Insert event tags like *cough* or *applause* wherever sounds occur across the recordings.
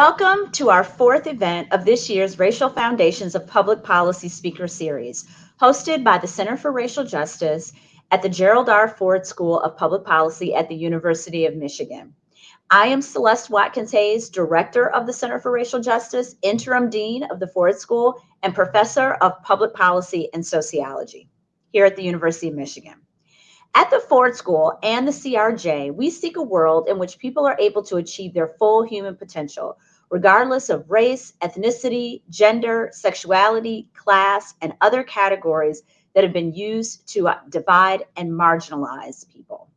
Welcome to our fourth event of this year's Racial Foundations of Public Policy Speaker Series, hosted by the Center for Racial Justice at the Gerald R. Ford School of Public Policy at the University of Michigan. I am Celeste Watkins Hayes, Director of the Center for Racial Justice, Interim Dean of the Ford School, and Professor of Public Policy and Sociology here at the University of Michigan. At the Ford School and the CRJ, we seek a world in which people are able to achieve their full human potential, regardless of race, ethnicity, gender, sexuality, class, and other categories that have been used to uh, divide and marginalize people.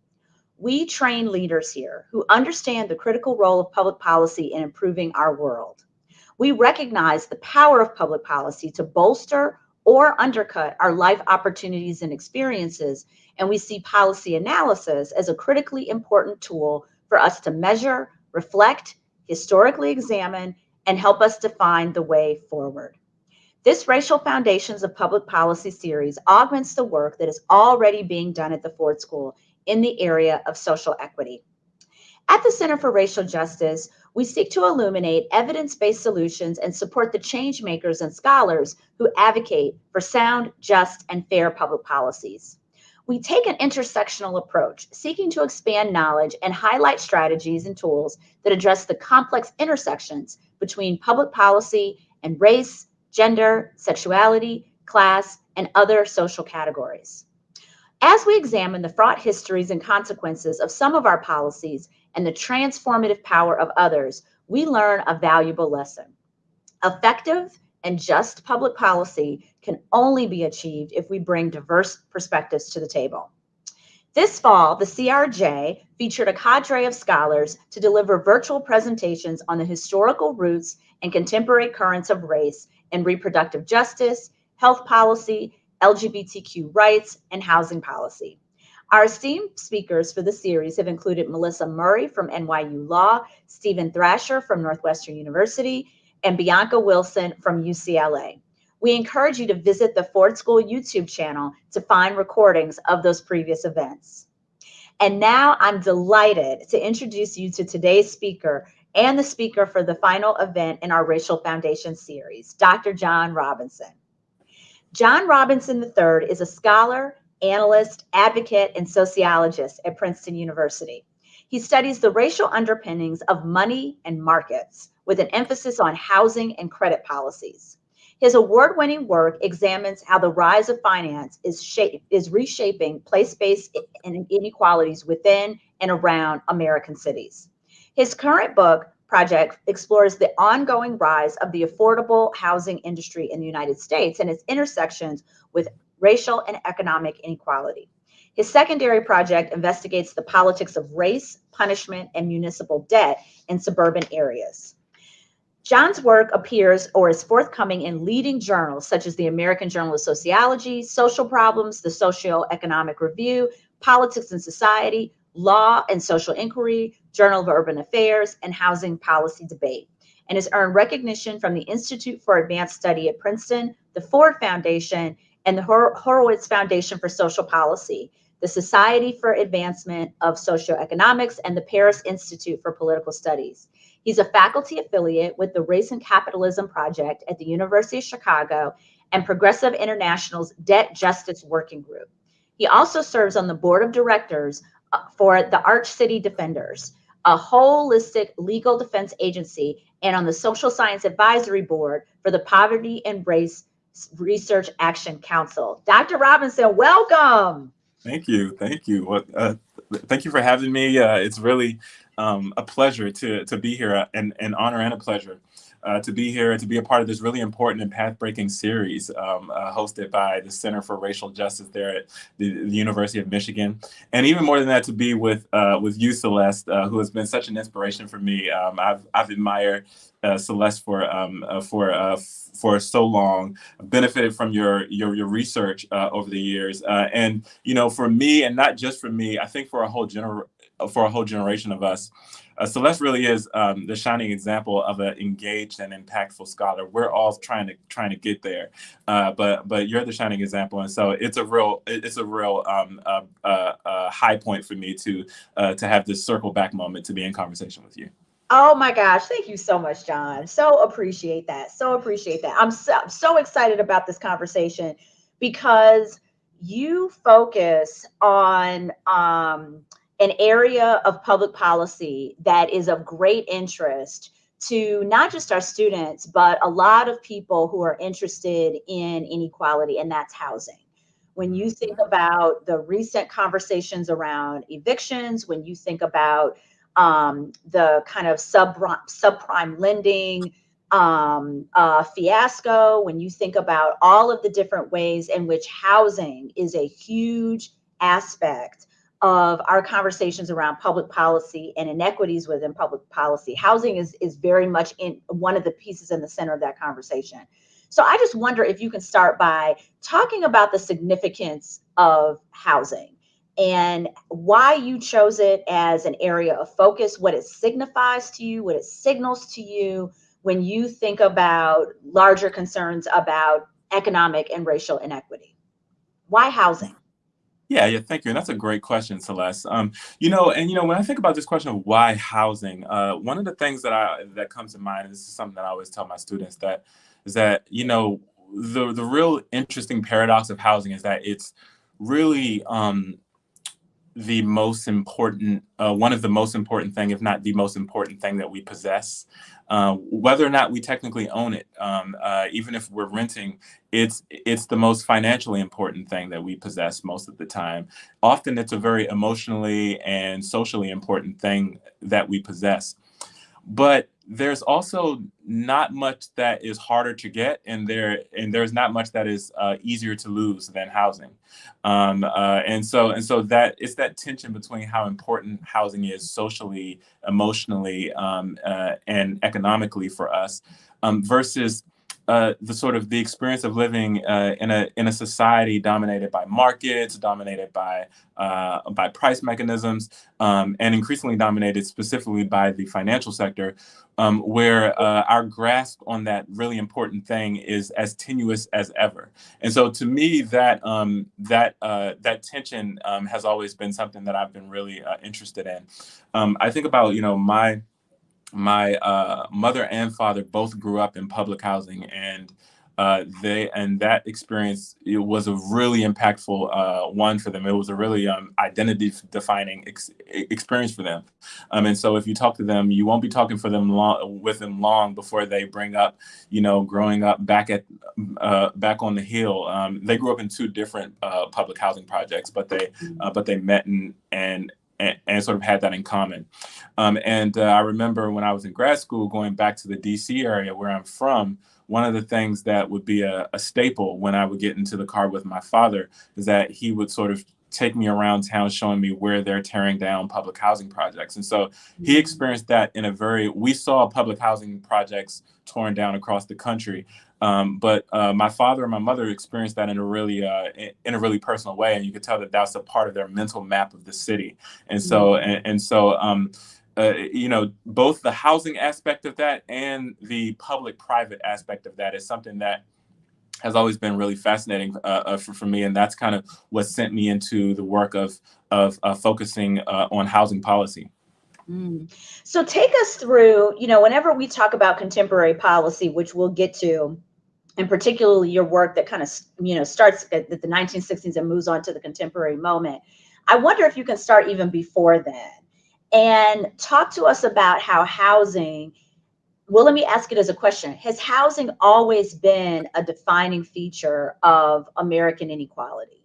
We train leaders here who understand the critical role of public policy in improving our world. We recognize the power of public policy to bolster or undercut our life opportunities and experiences, and we see policy analysis as a critically important tool for us to measure, reflect, historically examine, and help us define the way forward. This Racial Foundations of Public Policy series augments the work that is already being done at the Ford School in the area of social equity. At the Center for Racial Justice, we seek to illuminate evidence-based solutions and support the change makers and scholars who advocate for sound, just, and fair public policies. We take an intersectional approach, seeking to expand knowledge and highlight strategies and tools that address the complex intersections between public policy and race, gender, sexuality, class, and other social categories. As we examine the fraught histories and consequences of some of our policies and the transformative power of others, we learn a valuable lesson. Effective and just public policy can only be achieved if we bring diverse perspectives to the table. This fall, the CRJ featured a cadre of scholars to deliver virtual presentations on the historical roots and contemporary currents of race and reproductive justice, health policy, LGBTQ rights, and housing policy. Our esteemed speakers for the series have included Melissa Murray from NYU Law, Steven Thrasher from Northwestern University, and Bianca Wilson from UCLA. We encourage you to visit the Ford School YouTube channel to find recordings of those previous events. And now I'm delighted to introduce you to today's speaker and the speaker for the final event in our Racial Foundation series, Dr. John Robinson. John Robinson III is a scholar, analyst, advocate, and sociologist at Princeton University. He studies the racial underpinnings of money and markets with an emphasis on housing and credit policies. His award-winning work examines how the rise of finance is, shape, is reshaping place-based inequalities within and around American cities. His current book, project explores the ongoing rise of the affordable housing industry in the United States and its intersections with racial and economic inequality. His secondary project investigates the politics of race, punishment, and municipal debt in suburban areas. John's work appears or is forthcoming in leading journals such as the American Journal of Sociology, Social Problems, the Socio-Economic Review, Politics and Society, Law and Social Inquiry, Journal of Urban Affairs, and Housing Policy Debate, and has earned recognition from the Institute for Advanced Study at Princeton, the Ford Foundation, and the Hor Horowitz Foundation for Social Policy, the Society for Advancement of Socioeconomics, and the Paris Institute for Political Studies. He's a faculty affiliate with the Race and Capitalism Project at the University of Chicago and Progressive International's Debt Justice Working Group. He also serves on the board of directors for the Arch City Defenders, a holistic legal defense agency, and on the Social Science Advisory Board for the Poverty and Race Research Action Council. Dr. Robinson, welcome. Thank you. Thank you. Uh, thank you for having me. Uh, it's really um, a pleasure to, to be here, uh, and an honor and a pleasure uh, to be here to be a part of this really important and path-breaking series um, uh, hosted by the Center for Racial Justice there at the, the, University of Michigan. And even more than that, to be with uh, with you, Celeste, uh, who has been such an inspiration for me. Um, I've, I've admired uh, Celeste for um, for for so long, benefited from your your, your research over the years. and, you know, for me, and not just for me, I think for a whole gener for a whole generation of us, uh, Celeste really is um, the shining example of an engaged and impactful scholar. We're all trying to trying to get there, uh, but but you're the shining example, and so it's a real it's a real um, high point for me to uh, to have this circle back moment to be in conversation with you. Oh my gosh, thank you so much, John. So appreciate that. So appreciate that. I'm so, so excited about this conversation because you focus on um, an area of public policy that is of great interest to not just our students, but a lot of people who are interested in inequality, and that's housing. When you think about the recent conversations around evictions, when you think about um, the kind of sub subprime lending um, uh, fiasco, when you think about all of the different ways in which housing is a huge aspect of our conversations around public policy and inequities within public policy. Housing is, is very much in one of the pieces in the center of that conversation. So I just wonder if you can start by talking about the significance of housing and why you chose it as an area of focus, what it signifies to you, what it signals to you when you think about larger concerns about economic and racial inequity. Why housing? Yeah, yeah, thank you. And that's a great question, Celeste. Um, you know, and you know, when I think about this question of why housing, uh, one of the things that I that comes to mind, and this is something that I always tell my students that is that, you know, the the real interesting paradox of housing is that it's really um, the most important, uh, one of the most important thing, if not the most important thing that we possess. Uh, whether or not we technically own it, um, uh, even if we're renting, it's it's the most financially important thing that we possess most of the time. Often, it's a very emotionally and socially important thing that we possess. But there's also not much that is harder to get and there and there's not much that is uh, easier to lose than housing. Um, uh, and so and so that it's that tension between how important housing is socially emotionally um, uh, and economically for us um, versus uh, the sort of the experience of living uh, in a in a society dominated by markets, dominated by uh, by price mechanisms, um, and increasingly dominated specifically by the financial sector, um, where uh, our grasp on that really important thing is as tenuous as ever. And so, to me, that um, that uh, that tension um, has always been something that I've been really interested in. Um, I think about you know my my uh, mother and father both grew up in public housing and uh, they and that experience it was a really impactful uh, one for them. It was a really um, identity defining ex experience for them. Um, and so if you talk to them, you won't be talking for them long with them long before they bring up, you know, growing up back at uh, back on the hill. Um, they grew up in two different uh, public housing projects, but they uh, but they met and and and, and, sort of had that in common. Um, and uh, I remember when I was in grad school going back to the DC area where I'm from, one of the things that would be a, a staple when I would get into the car with my father is that he would sort of take me around town showing me where they're tearing down public housing projects. And so he mm. experienced that in a very, we saw public housing projects torn down across the country. Um, but uh, my father and my mother experienced that in a really uh, in a really personal way, and you could tell that that's a part of their mental map of the city. And so mm-hmm. and, and so um, uh, you know both the housing aspect of that and the public-private aspect of that is something that has always been really fascinating uh, uh, for, for me, and that's kind of what sent me into the work of of uh, focusing on housing policy. Mm. So take us through, you know, whenever we talk about contemporary policy, which we'll get to, and particularly your work that kind of, you know, starts at the 1960s and moves on to the contemporary moment. I wonder if you can start even before then and talk to us about how housing, well, let me ask it as a question. Has housing always been a defining feature of American inequality?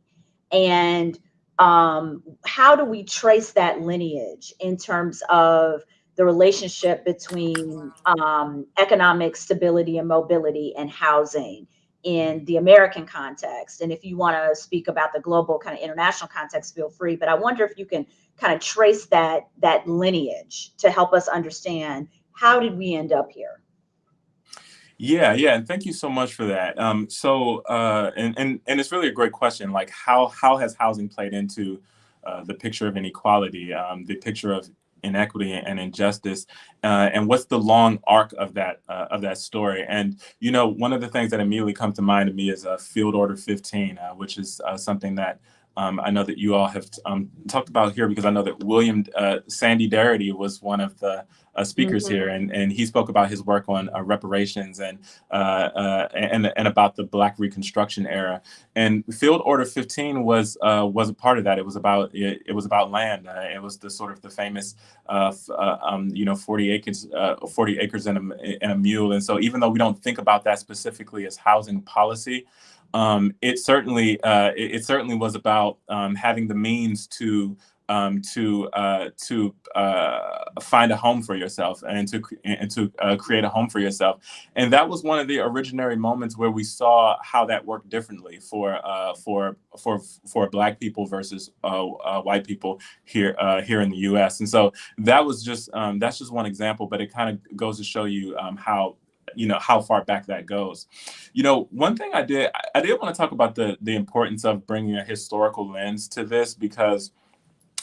And um, how do we trace that lineage in terms of the relationship between um, economic stability and mobility and housing in the American context? And if you want to speak about the global kind of international context, feel free. But I wonder if you can kind of trace that that lineage to help us understand how did we end up here? Yeah, yeah, and thank you so much for that. Um, so, uh, and and and it's really a great question. Like, how how has housing played into uh, the picture of inequality, um, the picture of inequity and injustice, uh, and what's the long arc of that uh, of that story? And you know, one of the things that immediately comes to mind to me is uh, Field Order 15, uh, which is uh, something that um, I know that you all have um, talked about here because I know that William uh, Sandy Darity was one of the uh, speakers mm -hmm. here, and, and he spoke about his work on uh, reparations and, uh, uh, and and about the Black Reconstruction era. And Field Order 15 was uh, was a part of that. It was about it, it was about land. it was the sort of the famous, um, you know, 40 acres 40 acres and a, and a mule. And so even though we don't think about that specifically as housing policy, um, it certainly uh, it, it, certainly was about um, having the means to um, to uh, to uh, find a home for yourself and to and to uh, create a home for yourself, and that was one of the originary moments where we saw how that worked differently for uh, for for for Black people versus uh, uh, white people here here in the U.S. And so that was just um, that's just one example, but it kind of goes to show you um, how you know how far back that goes. You know one thing i did i did want to talk about the the importance of bringing a historical lens to this because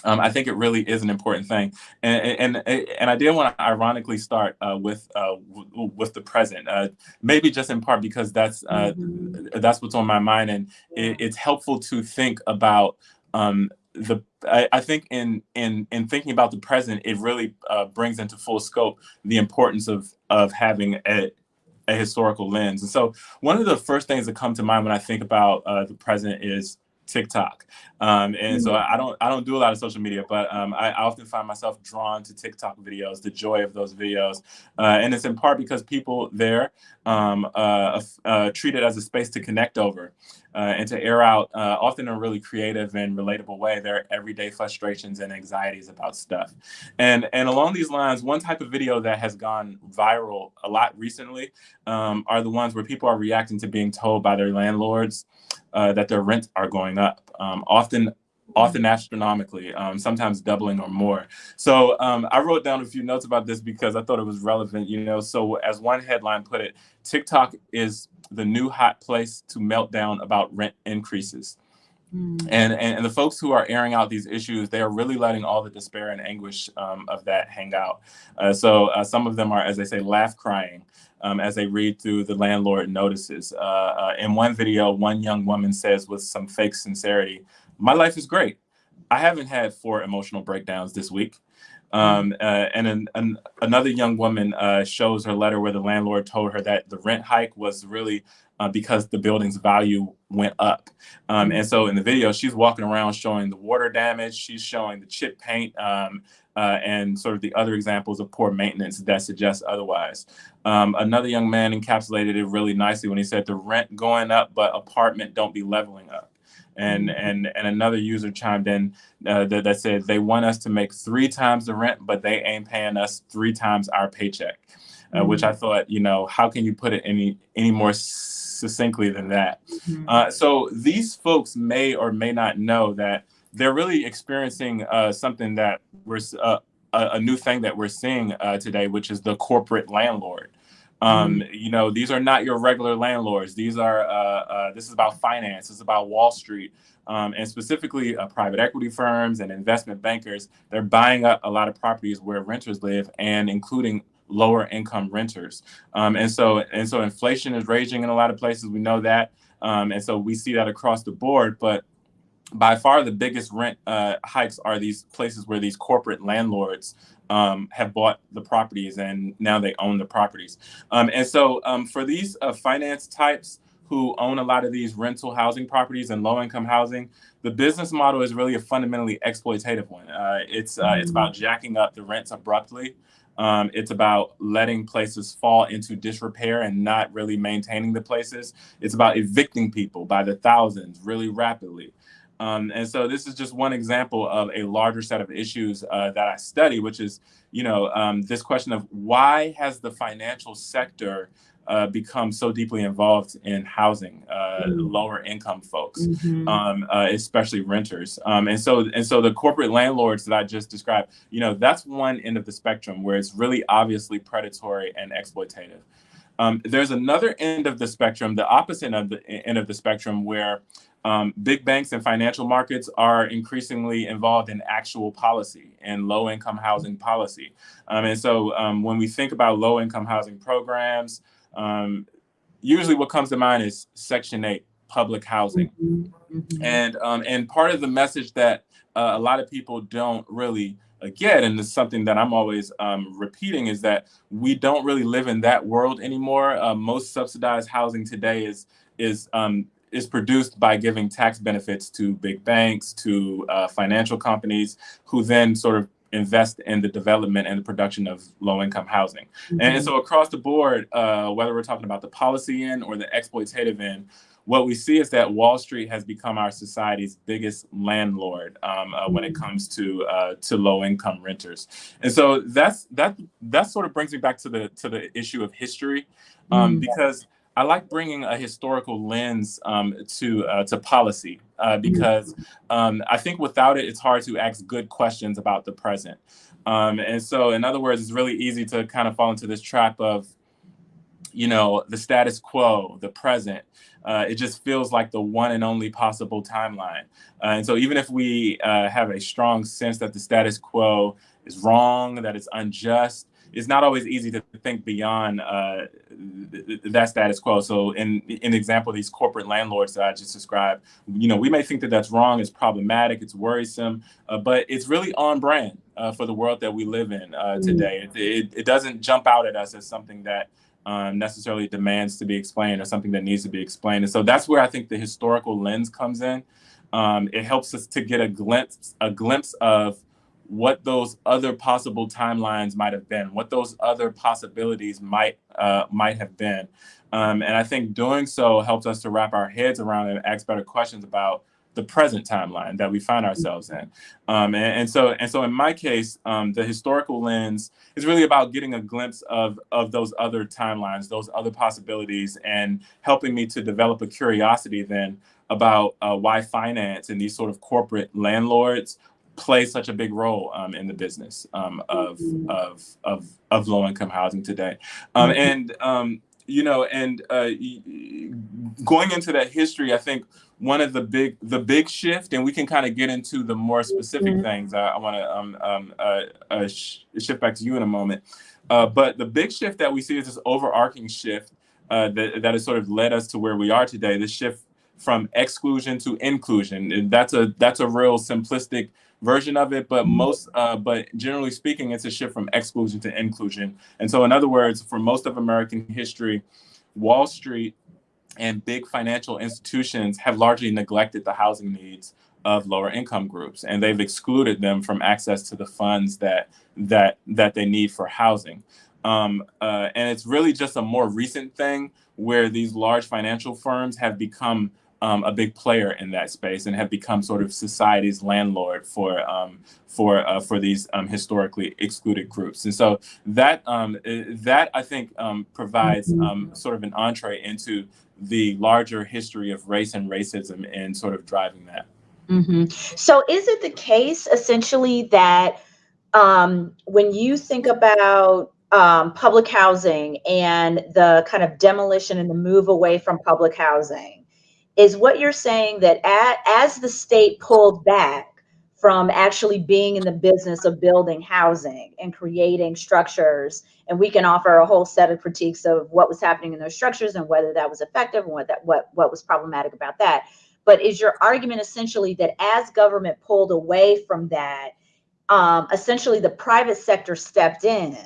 um, I think it really is an important thing, and and and I did want to ironically start uh, with uh, with the present, uh, maybe just in part because that's uh, mm-hmm. that's what's on my mind, and it, it's helpful to think about um, the I, I, think in in in thinking about the present, it really uh, brings into full scope the importance of of having a, a historical lens. And so, one of the first things that come to mind when I think about uh, the present is TikTok. Um, and so mm-hmm. I don't I don't do a lot of social media, but um, I, I, often find myself drawn to TikTok videos, the joy of those videos, uh, and it's in part because people there um, uh, uh, treat it as a space to connect over uh, and to air out, uh, often in a really creative and relatable way, their everyday frustrations and anxieties about stuff. And and along these lines, one type of video that has gone viral a lot recently um, are the ones where people are reacting to being told by their landlords uh, that their rent are going up. Um, often often astronomically, um, sometimes doubling or more. So um, I wrote down a few notes about this because I thought it was relevant, you know, so as one headline put it, TikTok is the new hot place to melt down about rent increases. Mm. And, and, and the folks who are airing out these issues, they are really letting all the despair and anguish um, of that hang out. Uh, so uh, some of them are, as they say, laugh crying um, as they read through the landlord notices. Uh, uh, in one video, one young woman says with some fake sincerity, my life is great. I haven't had four emotional breakdowns this week. Um, uh, and an, an, another young woman uh, shows her letter where the landlord told her that the rent hike was really uh, because the building's value went up. Um, and so in the video, she's walking around showing the water damage, she's showing the chip paint, um, uh, and sort of the other examples of poor maintenance that suggest otherwise. Um, another young man encapsulated it really nicely when he said the rent going up, but apartment don't be leveling up. And mm-hmm. and and another user chimed in uh, that, that said they want us to make three times the rent, but they ain't paying us three times our paycheck. Uh, mm-hmm. Which I thought, you know, how can you put it any any more succinctly than that? Mm-hmm. Uh, so these folks may or may not know that they're really experiencing uh, something that we're uh, a, a, new thing that we're seeing uh, today, which is the corporate landlord. Um, mm. You know, these are not your regular landlords. These are uh, uh, this is about finance. It's about Wall Street. Um, and specifically uh, private equity firms and investment bankers, they're buying up a lot of properties where renters live and including lower income renters. Um, and so and so inflation is raging in a lot of places. We know that. Um, and so we see that across the board. But by far the biggest rent uh, hikes are these places where these corporate landlords um, have bought the properties and now they own the properties. Um, and so um, for these uh, finance types who own a lot of these rental housing properties and low income housing, the business model is really a fundamentally exploitative one. Uh, it's, uh, it's about jacking up the rents abruptly. Um, it's about letting places fall into disrepair and not really maintaining the places. It's about evicting people by the thousands really rapidly. Um, and so this is just one example of a larger set of issues uh, that I study, which is, you know, um, this question of why has the financial sector uh, become so deeply involved in housing uh, mm. lower income folks, mm-hmm. um, uh, especially renters. Um, and so and so the corporate landlords that I just described, you know, that's one end of the spectrum where it's really obviously predatory and exploitative. Um, there's another end of the spectrum, the opposite of the end of the spectrum, where um, big banks and financial markets are increasingly involved in actual policy and low income housing policy. Um, and so um, when we think about low income housing programs, um, usually what comes to mind is Section 8 public housing. Mm-hmm. Mm-hmm. And um, and part of the message that uh, a lot of people don't really uh, get, and it's something that I'm always um, repeating, is that we don't really live in that world anymore. Uh, most subsidized housing today is is um, is produced by giving tax benefits to big banks, to uh, financial companies, who then sort of invest in the development and the production of low-income housing. Mm-hmm. And so across the board, uh, whether we're talking about the policy end or the exploitative end, what we see is that Wall Street has become our society's biggest landlord um, uh, when it mm-hmm. comes to uh, to low income renters, and so that's that that sort of brings me back to the to the issue of history, um, mm. because I like bringing a historical lens um, to uh, to policy uh, because um, I think without it, it's hard to ask good questions about the present. Um, and so, in other words, it's really easy to kind of fall into this trap of, you know, the status quo, the present. Uh, it just feels like the one and only possible timeline. Uh, and so, even if we uh, have a strong sense that the status quo is wrong, that it's unjust, it's not always easy to think beyond uh, that status quo. So, in in example, these corporate landlords that I just described, you know, we may think that that's wrong, it's problematic, it's worrisome, uh, but it's really on brand uh, for the world that we live in uh, mm. today. It, it, it, doesn't jump out at us as something that um, necessarily demands to be explained or something that needs to be explained. And so that's where I think the historical lens comes in. Um, it helps us to get a glimpse a glimpse of what those other possible timelines might have been, what those other possibilities might uh, might have been. Um, and I think doing so helps us to wrap our heads around and ask better questions about the present timeline that we find ourselves in. Um, and, and, so, and so in my case, um, the historical lens is really about getting a glimpse of, of those other timelines, those other possibilities, and helping me to develop a curiosity then about uh, why finance and these sort of corporate landlords play such a big role um, in the business um, of, of, of, of low income housing today. Um, mm-hmm. and, um, you know, and uh, going into that history, I think one of the big, the big shift, and we can kind of get into the more specific mm-hmm. things. I, I want to um, um, uh, uh, sh- shift back to you in a moment. Uh, but the big shift that we see is this overarching shift uh, that, that has sort of led us to where we are today. This shift from exclusion to inclusion. And that's a that's a real simplistic version of it, but most, uh, but generally speaking, it's a shift from exclusion to inclusion. And so, in other words, for most of American history, Wall Street and big financial institutions have largely neglected the housing needs of lower income groups, and they've excluded them from access to the funds that that that they need for housing. Um, uh, and it's really just a more recent thing where these large financial firms have become um, a big player in that space and have become sort of society's landlord for um, for uh, for these um, historically excluded groups. And so that um, that I think um, provides mm-hmm. um, sort of an entree into the larger history of race and racism and sort of driving that. Mm-hmm. So is it the case essentially that when you think about um, public housing and the kind of demolition and the move away from public housing is what you're saying that as the state pulled back from actually being in the business of building housing and creating structures and we can offer a whole set of critiques of what was happening in those structures and whether that was effective and what that what what was problematic about that. But is your argument essentially that as government pulled away from that um, essentially the private sector stepped in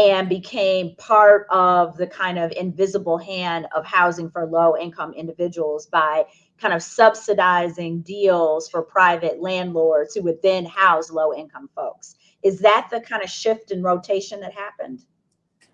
and became part of the kind of invisible hand of housing for low income individuals by kind of subsidizing deals for private landlords who would then house low income folks. Is that the kind of shift and rotation that happened?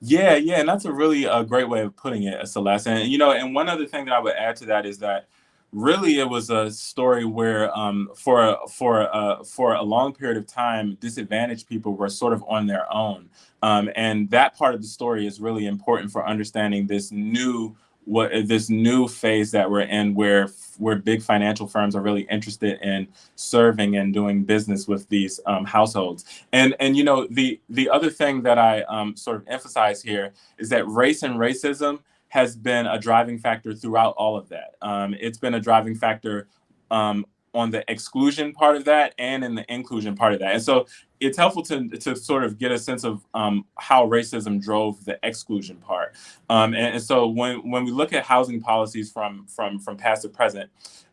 Yeah, yeah, and that's a really uh, great way of putting it, Celeste. And you know, and one other thing that I would add to that is that really it was a story where um, for for uh, for a long period of time disadvantaged people were sort of on their own. Um, and that part of the story is really important for understanding this new what this new phase that we're in where where big financial firms are really interested in serving and doing business with these um, households. And and you know the the other thing that i um, sort of emphasize here is that race and racism has been a driving factor throughout all of that. Um, it's been a driving factor um, on the exclusion part of that and in the inclusion part of that. And so it's helpful to, to sort of get a sense of um, how racism drove the exclusion part. Um, and, and, so when, when we look at housing policies from, from, from past to present,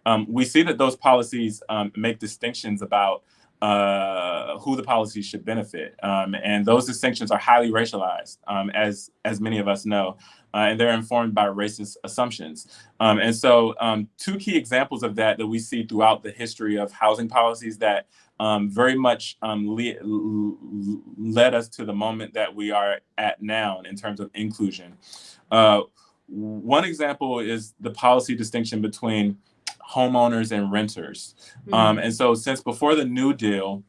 um, we see that those policies um, make distinctions about uh, who the policies should benefit. Um, and those distinctions are highly racialized, um, as, as many of us know uh, and they're informed by racist assumptions. Um, and so um, two key examples of that that we see throughout the history of housing policies that um, very much um, le led us to the moment that we are at now in terms of inclusion. Uh, one example is the policy distinction between homeowners and renters. Mm -hmm. and so since before the New Deal,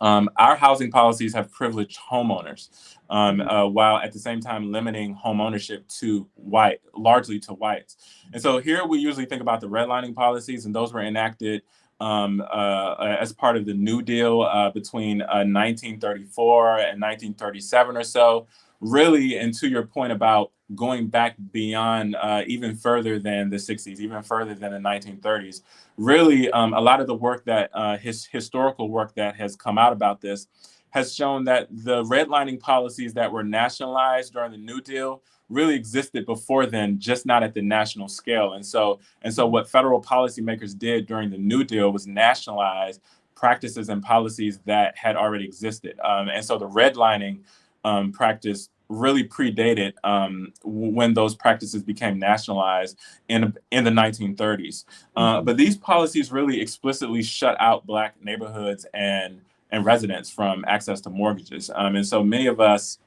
um, our housing policies have privileged homeowners, um, mm-hmm. uh, while at the same time limiting home ownership to white, largely to whites. And so here we usually think about the redlining policies, and those were enacted um, uh, as part of the New Deal uh, between 1934 uh, and 1937 or so. Really, and to your point about going back beyond uh, even further than the 60s, even further than the 1930s. Really, um, a lot of the work that uh, his historical work that has come out about this has shown that the redlining policies that were nationalized during the New Deal really existed before then, just not at the national scale. And so, and so what federal policymakers did during the New Deal was nationalize practices and policies that had already existed. Um, and so the redlining um, practice really predated um, when those practices became nationalized in, in the 1930s. Uh, mm-hmm. but these policies really explicitly shut out Black neighborhoods and, and residents from access to mortgages. Um, and so many of us,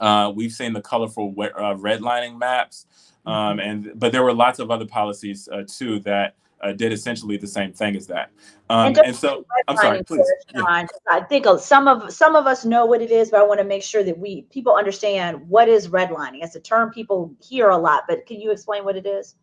uh, we've seen the colorful uh, redlining maps, um, mm-hmm. and but there were lots of other policies uh, too that uh, did essentially the same thing as that. Um, and, and, so, I'm sorry, please. Yeah. I think some of some of us know what it is, but I want to make sure that we people understand what is redlining. It's a term people hear a lot, but can you explain what it is?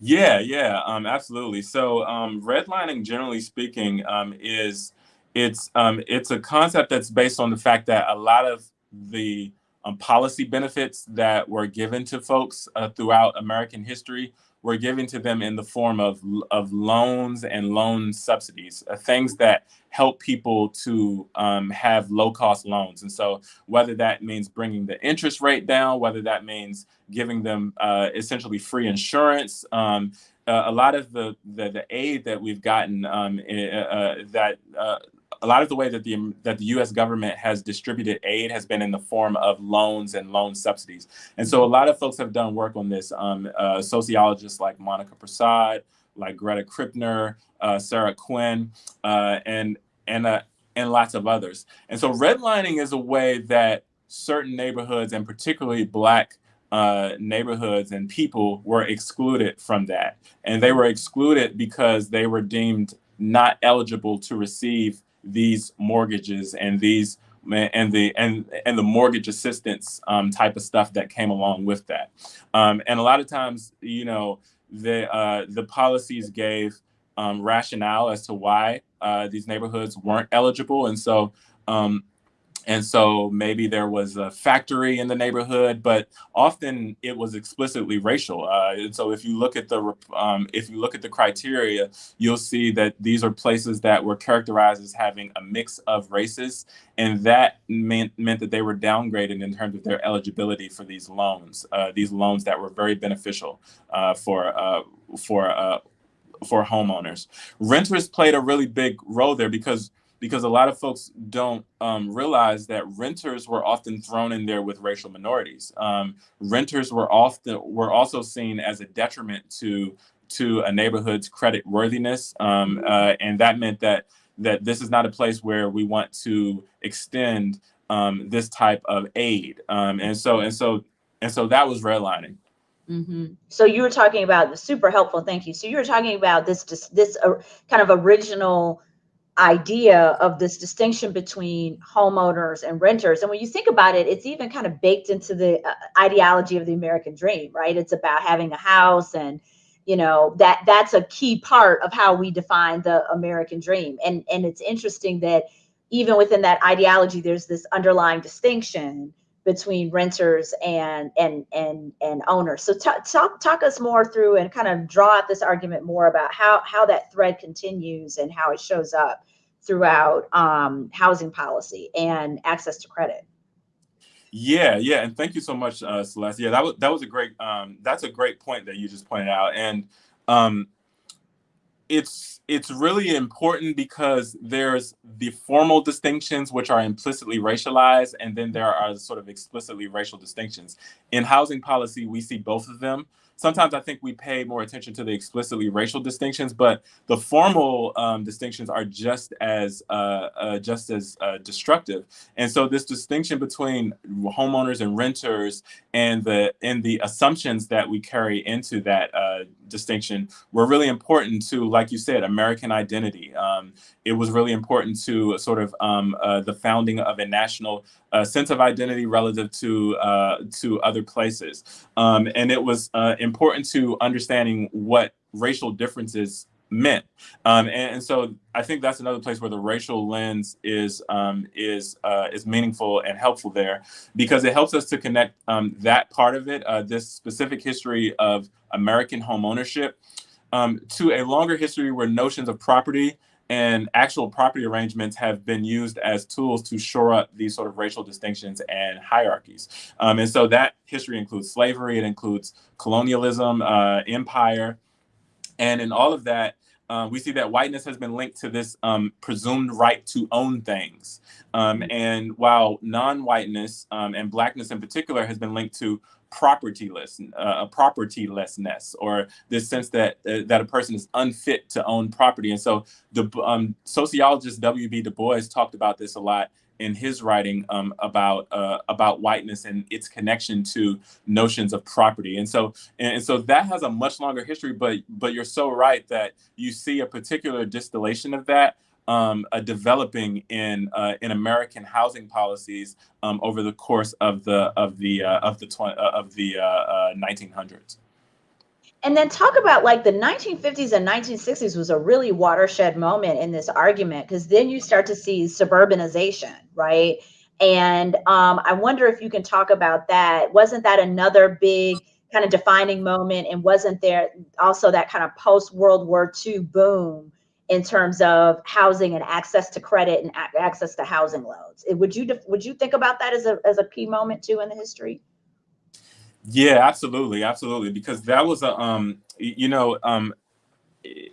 Yeah, yeah, um, absolutely. So, um, redlining, generally speaking, um, is it's um, it's a concept that's based on the fact that a lot of the um, policy benefits that were given to folks uh, throughout American history were given to them in the form of, of loans and loan subsidies, uh, things that help people to um, have low cost loans. And so whether that means bringing the interest rate down, whether that means giving them uh, essentially free insurance, um, uh, a lot of the, the, the aid that we've gotten um, uh, uh that uh, a lot of the way that the that the U.S. government has distributed aid has been in the form of loans and loan subsidies, and so a lot of folks have done work on this. Um, uh, sociologists like Monica Prasad, like Greta Krippner, uh, Sarah Quinn, uh, and and uh, and lots of others. And so redlining is a way that certain neighborhoods, and particularly Black uh, neighborhoods and people were excluded from that. And they were excluded because they were deemed not eligible to receive these mortgages and these and the and and the mortgage assistance um, type of stuff that came along with that. Um, and a lot of times, you know, the uh, the policies gave um, rationale as to why uh, these neighborhoods weren't eligible, and so um, and so maybe there was a factory in the neighborhood, but often it was explicitly racial. Uh, and so if you look at the um, if you look at the criteria, you'll see that these are places that were characterized as having a mix of races, and that meant meant that they were downgraded in terms of their eligibility for these loans. Uh, these loans that were very beneficial uh, for uh, for uh, for homeowners. Renters played a really big role there because because a lot of folks don't um, realize that renters were often thrown in there with racial minorities. Um, renters were often were also seen as a detriment to to a neighborhood's credit worthiness, um, uh, and that meant that that this is not a place where we want to extend um, this type of aid. Um, and so and so and so that was redlining. Mm -hmm. So you were talking about super helpful. Thank you. So you were talking about this this, this uh, kind of original idea of this distinction between homeowners and renters. And when you think about it, it's even kind of baked into the uh, ideology of the American dream, right? It's about having a house and you know that that's a key part of how we define the American dream. And and it's interesting that even within that ideology there's this underlying distinction between renters and and and and owners. So talk talk talk us more through and kind of draw out this argument more about how how that thread continues and how it shows up throughout um, housing policy and access to credit. Yeah, yeah, and thank you so much, uh, Celeste. Yeah, that was that was a great um, that's a great point that you just pointed out, and um, it's it's really important because there's the formal distinctions which are implicitly racialized, and then there are sort of explicitly racial distinctions. In housing policy, we see both of them sometimes I think we pay more attention to the explicitly racial distinctions, but the formal um, distinctions are just as uh, uh, just as uh, destructive. And so this distinction between homeowners and renters and the and the assumptions that we carry into that uh, distinction were really important to, like you said, American identity. Um, it was really important to sort of um, uh, the founding of a national uh, sense of identity relative to to other places, um, and it was uh, important to understanding what racial differences meant. Um, and, and, so I think that's another place where the racial lens is um, is uh, is meaningful and helpful there because it helps us to connect um, that part of it, uh, this specific history of American home ownership, um, to a longer history where notions of property and actual property arrangements have been used as tools to shore up these sort of racial distinctions and hierarchies. Um, and so that history includes slavery, it includes colonialism, uh, empire, and in all of that, uh, we see that whiteness has been linked to this um, presumed right to own things. Um, and while non-whiteness um, and blackness in particular has been linked to propertyless, uh, propertylessness, or this sense that uh, that a person is unfit to own property. And so the um, sociologist W.E.B. Du Bois talked about this a lot in his writing um, about uh, about whiteness and its connection to notions of property. And so and, so that has a much longer history. But but you're so right that you see a particular distillation of that. Um, uh, developing in uh, in American housing policies um, over the course of the of the uh, of the uh, of the 1900s. Uh, and then talk about like the 1950s and 1960s was a really watershed moment in this argument because then you start to see suburbanization, right? And um, I wonder if you can talk about that. Wasn't that another big kind of defining moment? And wasn't there also that kind of post World War II boom in terms of housing and access to credit and access to housing loans? Would you would you think about that as a as a key moment too in the history? Yeah, absolutely, absolutely. Because that was a, um, you know, um,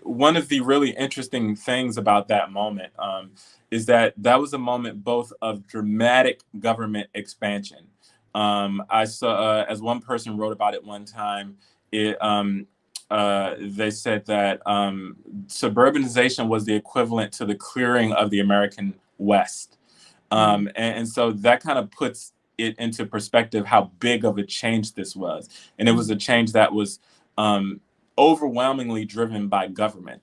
one of the really interesting things about that moment um, is that that was a moment both of dramatic government expansion. Um, I saw, uh, as one person wrote about it one time, it, um, uh, they said that um, suburbanization was the equivalent to the clearing of the American West. Um, and, and, so that kind of puts it into perspective how big of a change this was. And it was a change that was um, overwhelmingly driven by government.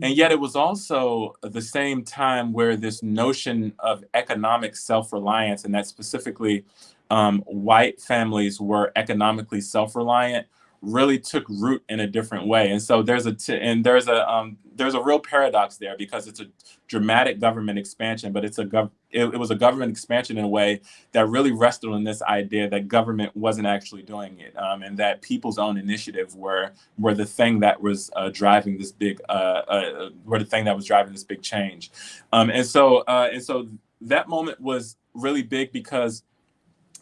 And yet it was also the same time where this notion of economic self-reliance and that specifically um, white families were economically self-reliant really took root in a different way. And so there's a and there's a um, there's a real paradox there because it's a dramatic government expansion, but it's a gov- it, it, was a government expansion in a way that really rested on this idea that government wasn't actually doing it, um, and that people's own initiative were were the thing that was uh, driving this big uh, uh, were the thing that was driving this big change, um, and so uh, and so that moment was really big because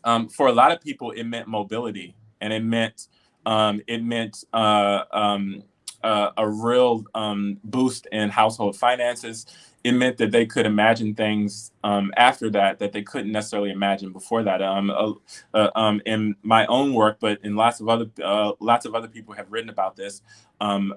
um, for a lot of people it meant mobility and it meant um, it meant uh, um, uh, a real um, boost in household finances. It meant that they could imagine things um, after that that they couldn't necessarily imagine before that. Um, uh, uh, um, in my own work, but in lots of other uh, lots of other people have written about this. Um,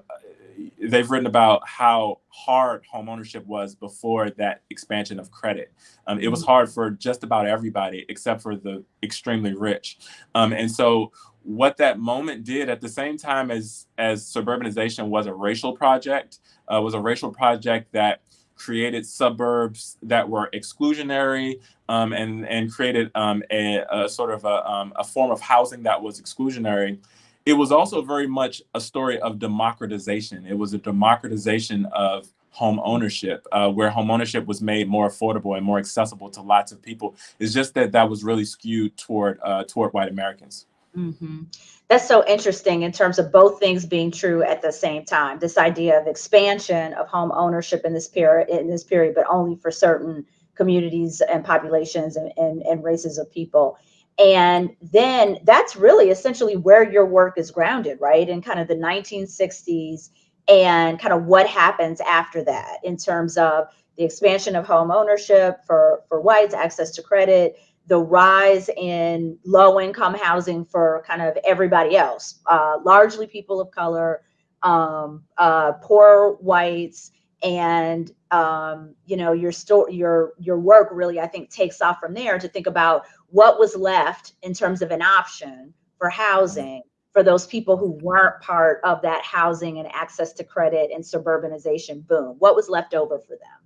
they've written about how hard home ownership was before that expansion of credit. Um, it was mm-hmm. hard for just about everybody except for the extremely rich. Um, and so what that moment did at the same time as as suburbanization was a racial project uh, was a racial project that created suburbs that were exclusionary um, and and created um, a, a, sort of a, um, a form of housing that was exclusionary it was also very much a story of democratization it was a democratization of home ownership, uh, where home ownership was made more affordable and more accessible to lots of people. It's just that that was really skewed toward uh, toward white Americans. Mm-hmm. That's so interesting in terms of both things being true at the same time. This idea of expansion of home ownership in this period, in this period, but only for certain communities and populations and, and, and races of people. And then that's really essentially where your work is grounded, right? In kind of the 1960s and kind of what happens after that in terms of the expansion of home ownership for, for whites, access to credit, the rise in low income housing for kind of everybody else, uh, largely people of color, um, uh, poor whites, and um, you know your store, your your work really I think takes off from there to think about what was left in terms of an option for housing for those people who weren't part of that housing and access to credit and suburbanization boom. What was left over for them?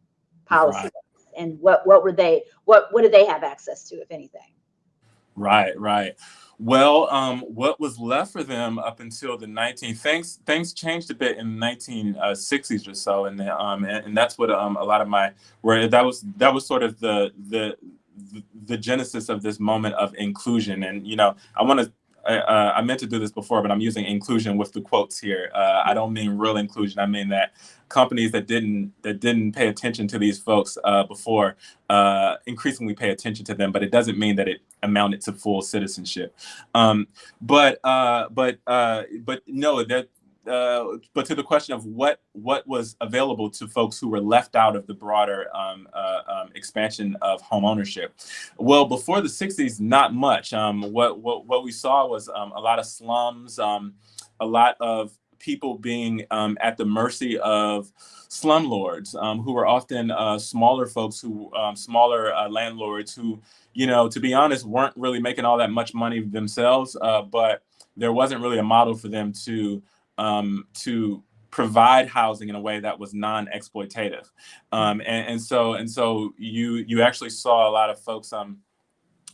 Policy. Right and what what were they what what did they have access to if anything? Right right. Well um, what was left for them up until the 19 things things changed a bit in the 1960s or so and um and, and that's what um, a lot of my where that was that was sort of the the the genesis of this moment of inclusion. And you know i want to uh, I meant to do this before, but I'm using inclusion with the quotes here. Uh, I don't mean real inclusion. I mean that companies that didn't that didn't pay attention to these folks uh, before uh, increasingly pay attention to them. But it doesn't mean that it amounted to full citizenship. Um, but uh, but uh, but no, that uh, but to the question of what what was available to folks who were left out of the broader um, uh, um, expansion of home ownership. Well, before the 60s, not much. Um, what, what, what we saw was um, a lot of slums, um, a lot of people being um, at the mercy of slumlords who were often uh, smaller folks who smaller uh, landlords who, you know, to be honest, weren't really making all that much money themselves, uh, but there wasn't really a model for them to um, to provide housing in a way that was non-exploitative. Um, and, and, so and so you you actually saw a lot of folks um,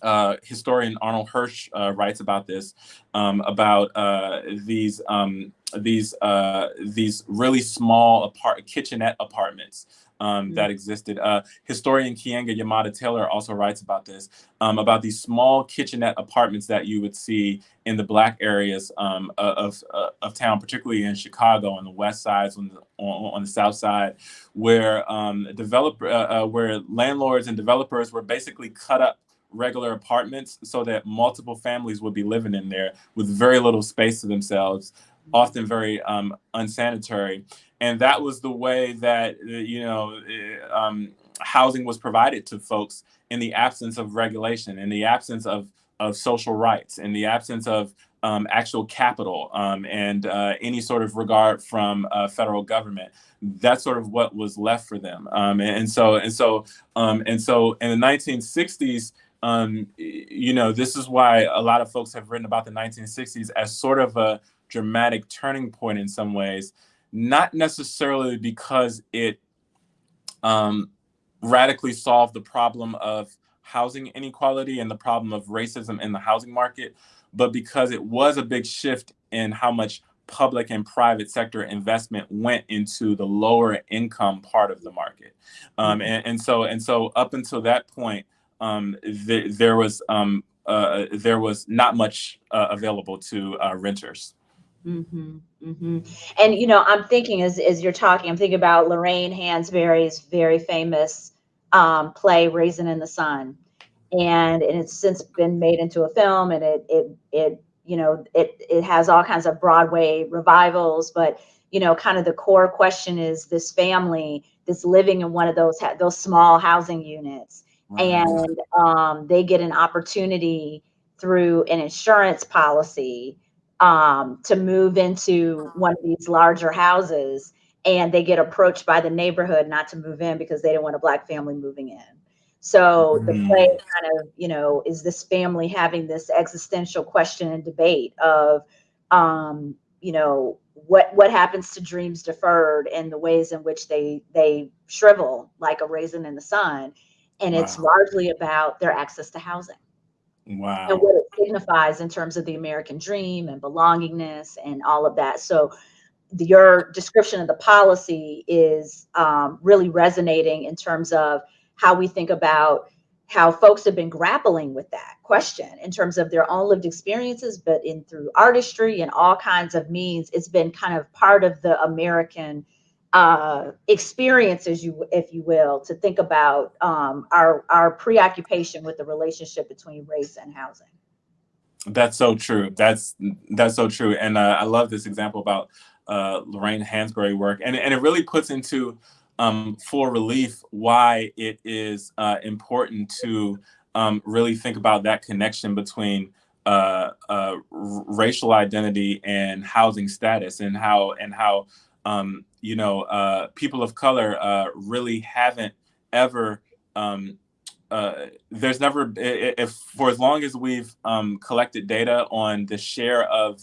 uh, historian Arnold Hirsch uh, writes about this, um, about uh, these um, these uh, these really small apart kitchenette apartments um, mm-hmm. that existed. Uh, historian Keeanga Yamahtta Taylor also writes about this, um, about these small kitchenette apartments that you would see in the black areas um, of, of, of, town, particularly in Chicago on the west side, on the, on, on the south side, where um, developer, uh, uh, where landlords and developers were basically cut up regular apartments so that multiple families would be living in there with very little space to themselves often very um, unsanitary. And that was the way that, uh, you know, uh, um, housing was provided to folks in the absence of regulation, in the absence of, of social rights, in the absence of um, actual capital um, and uh, any sort of regard from uh, federal government. That's sort of what was left for them. Um, and, and, so, and so, um, and so in the 1960s, um, you know, this is why a lot of folks have written about the 1960s as sort of a dramatic turning point in some ways, not necessarily because it um, radically solved the problem of housing inequality and the problem of racism in the housing market, but because it was a big shift in how much public and private sector investment went into the lower income part of the market. Um, mm-hmm. and, and, so and so up until that point, um, th there was um, uh, there was not much uh, available to uh, renters. Mm-hmm, mm-hmm. And you know, I'm thinking as as you're talking, I'm thinking about Lorraine Hansberry's very famous um, play "Raisin in the Sun," and and it's since been made into a film, and it it it you know it it has all kinds of Broadway revivals, but you know, kind of the core question is this family that's living in one of those those small housing units, and um, they get an opportunity through an insurance policy um, to move into one of these larger houses and they get approached by the neighborhood not to move in because they didn't want a black family moving in. So the mm. play kind of, you know, is this family having this existential question and debate of, um, you know, what what happens to dreams deferred and the ways in which they they shrivel like a raisin in the sun, and wow. it's largely about their access to housing. Wow. And what it signifies in terms of the American dream and belongingness and all of that. So your description of the policy is um, really resonating in terms of how we think about how folks have been grappling with that question in terms of their own lived experiences, but in through artistry and all kinds of means, it's been kind of part of the American uh, experience, as you if you will, to think about um, our our preoccupation with the relationship between race and housing. That's so true. That's that's so true, and uh, I love this example about uh, Lorraine Hansberry work, and and it really puts into um, for relief why it is uh, important to um, really think about that connection between uh, uh, racial identity and housing status, and how and how um, you know uh, people of color uh, really haven't ever. Uh, there's never if for as long as we've um, collected data on the share of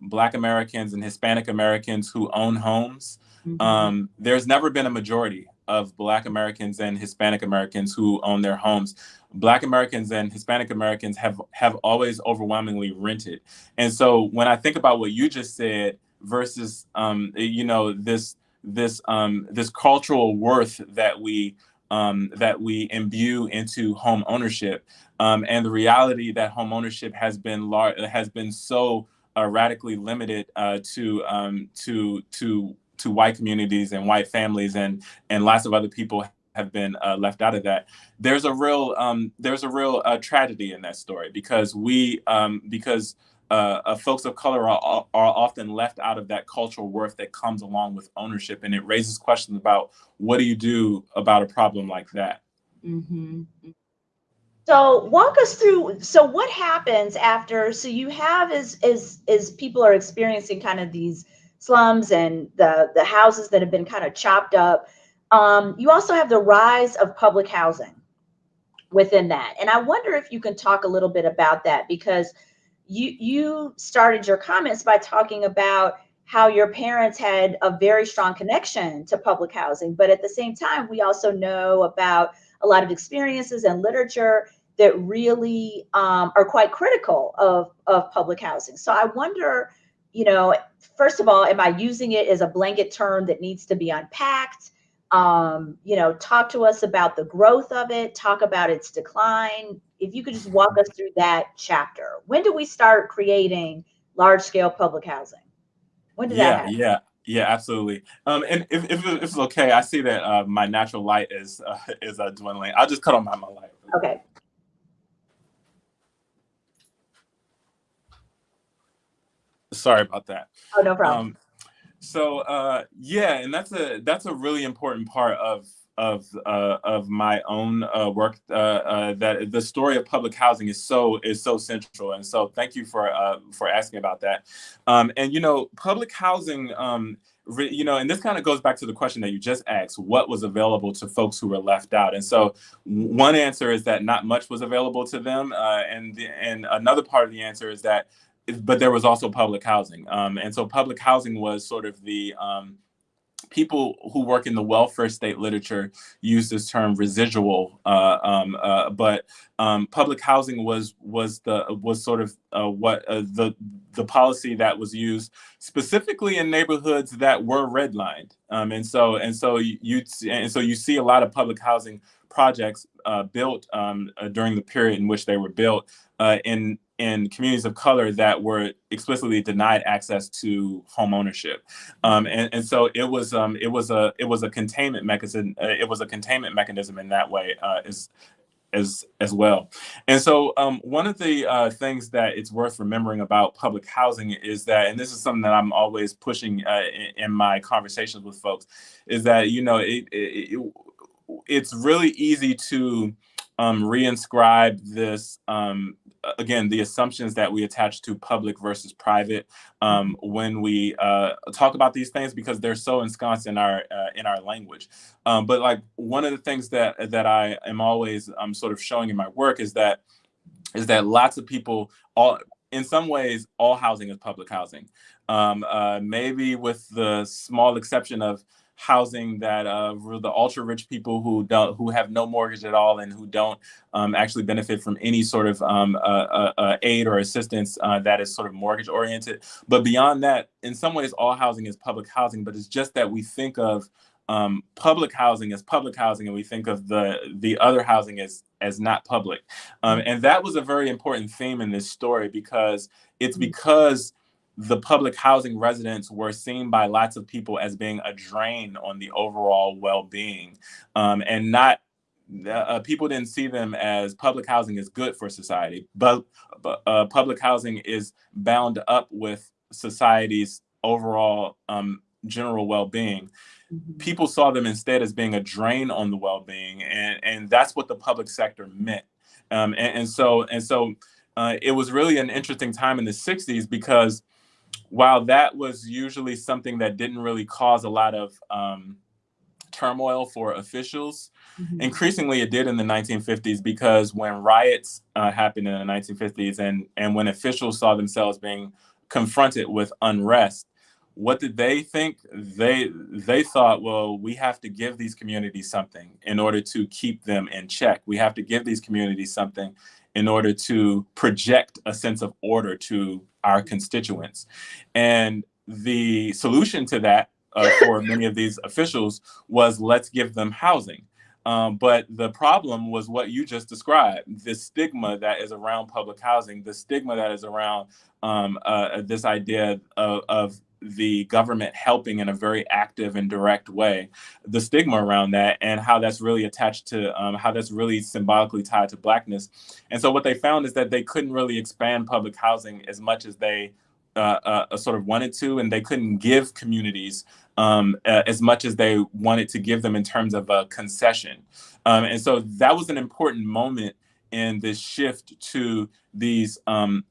Black Americans and Hispanic Americans who own homes, Mm-hmm. Um, there's never been a majority of Black Americans and Hispanic Americans who own their homes. Black Americans and Hispanic Americans have have always overwhelmingly rented. And so when I think about what you just said versus um, you know this this um, this cultural worth that we um, that we imbue into home ownership um, and the reality that home ownership has been lar- has been so uh, radically limited uh, to um, to to to white communities and white families and and lots of other people have been uh, left out of that. There's a real um, there's a real uh, tragedy in that story because we um, because uh, uh folks of color are, are often left out of that cultural worth that comes along with ownership, and it raises questions about what do you do about a problem like that. Mm-hmm. So walk us through. So what happens after? So you have is is is people are experiencing kind of these slums and the, the houses that have been kind of chopped up. Um, you also have the rise of public housing within that. And I wonder if you can talk a little bit about that because you you started your comments by talking about how your parents had a very strong connection to public housing, but at the same time, we also know about a lot of experiences and literature that really um, are quite critical of, of public housing. So I wonder you know, first of all, am I using it as a blanket term that needs to be unpacked? Um, you know, talk to us about the growth of it, talk about its decline. If you could just walk us through that chapter. When do we start creating large scale public housing? When did yeah, that happen? Yeah, yeah, absolutely. Um, and if, if, if, it's okay, I see that uh, my natural light is uh, *laughs* is uh, dwindling. I'll just cut on my, my light. Okay. Sorry about that. Oh, no problem. Um, so uh, yeah, and that's a that's a really important part of of uh, of my own uh, work. Uh, uh, that the story of public housing is so is so central, and so thank you for uh, for asking about that. Um, and you know, public housing. Um, you know, and this kind of goes back to the question that you just asked: what was available to folks who were left out? And so, one answer is that not much was available to them, and the, and another part of the answer is that but there was also public housing. Um, and so public housing was sort of the um, people who work in the welfare state literature use this term residual, uh, um, uh, but um, public housing was was the was sort of uh, what uh, the the policy that was used specifically in neighborhoods that were redlined, um, and so and so you and so you see a lot of public housing projects uh, built um, uh, during the period in which they were built in in communities of color that were explicitly denied access to home ownership, um, and, and so it was um, it was a it was a containment mechanism. Uh, it was a containment mechanism in that way uh, as as as well. And so um, one of the uh, things that it's worth remembering about public housing is that, and this is something that I'm always pushing uh, in, in, my conversations with folks, is that you know it, it, it it's really easy to um, reinscribe this um, again the assumptions that we attach to public versus private um, when we uh, talk about these things because they're so ensconced in our uh, in our language. Um, but like one of the things that that I am always um, sort of showing in my work is that is that lots of people all in some ways all housing is public housing. Um, uh, maybe with the small exception of housing that uh, the ultra rich people who don't who have no mortgage at all and who don't um, actually benefit from any sort of um, uh, uh, uh aid or assistance uh, that is sort of mortgage oriented. But beyond that, in some ways, all housing is public housing. But it's just that we think of um, public housing as public housing, and we think of the the other housing as as not public. Um, and that was a very important theme in this story because it's mm-hmm. because the public housing residents were seen by lots of people as being a drain on the overall well-being um, and not uh, people didn't see them as public housing is good for society but uh, public housing is bound up with society's overall um, general well-being mm-hmm. people saw them instead as being a drain on the well-being and, and that's what the public sector meant um, and, and so and so uh, it was really an interesting time in the 60s because while that was usually something that didn't really cause a lot of um, turmoil for officials, mm-hmm. increasingly it did in the 1950s because when riots uh, happened in the 1950s and, and when officials saw themselves being confronted with unrest, what did they think? They they thought, well, we have to give these communities something in order to keep them in check. We have to give these communities something in order to project a sense of order to our constituents. And the solution to that uh, *laughs* for many of these officials was let's give them housing. Um, but the problem was what you just described the stigma that is around public housing, the stigma that is around um, uh, this idea of, of the government helping in a very active and direct way, the stigma around that and how that's really attached to um, how that's really symbolically tied to blackness. And so what they found is that they couldn't really expand public housing as much as they uh, uh, sort of wanted to, and they couldn't give communities um, uh, as much as they wanted to give them in terms of a concession. Um, and so that was an important moment in this shift to these um,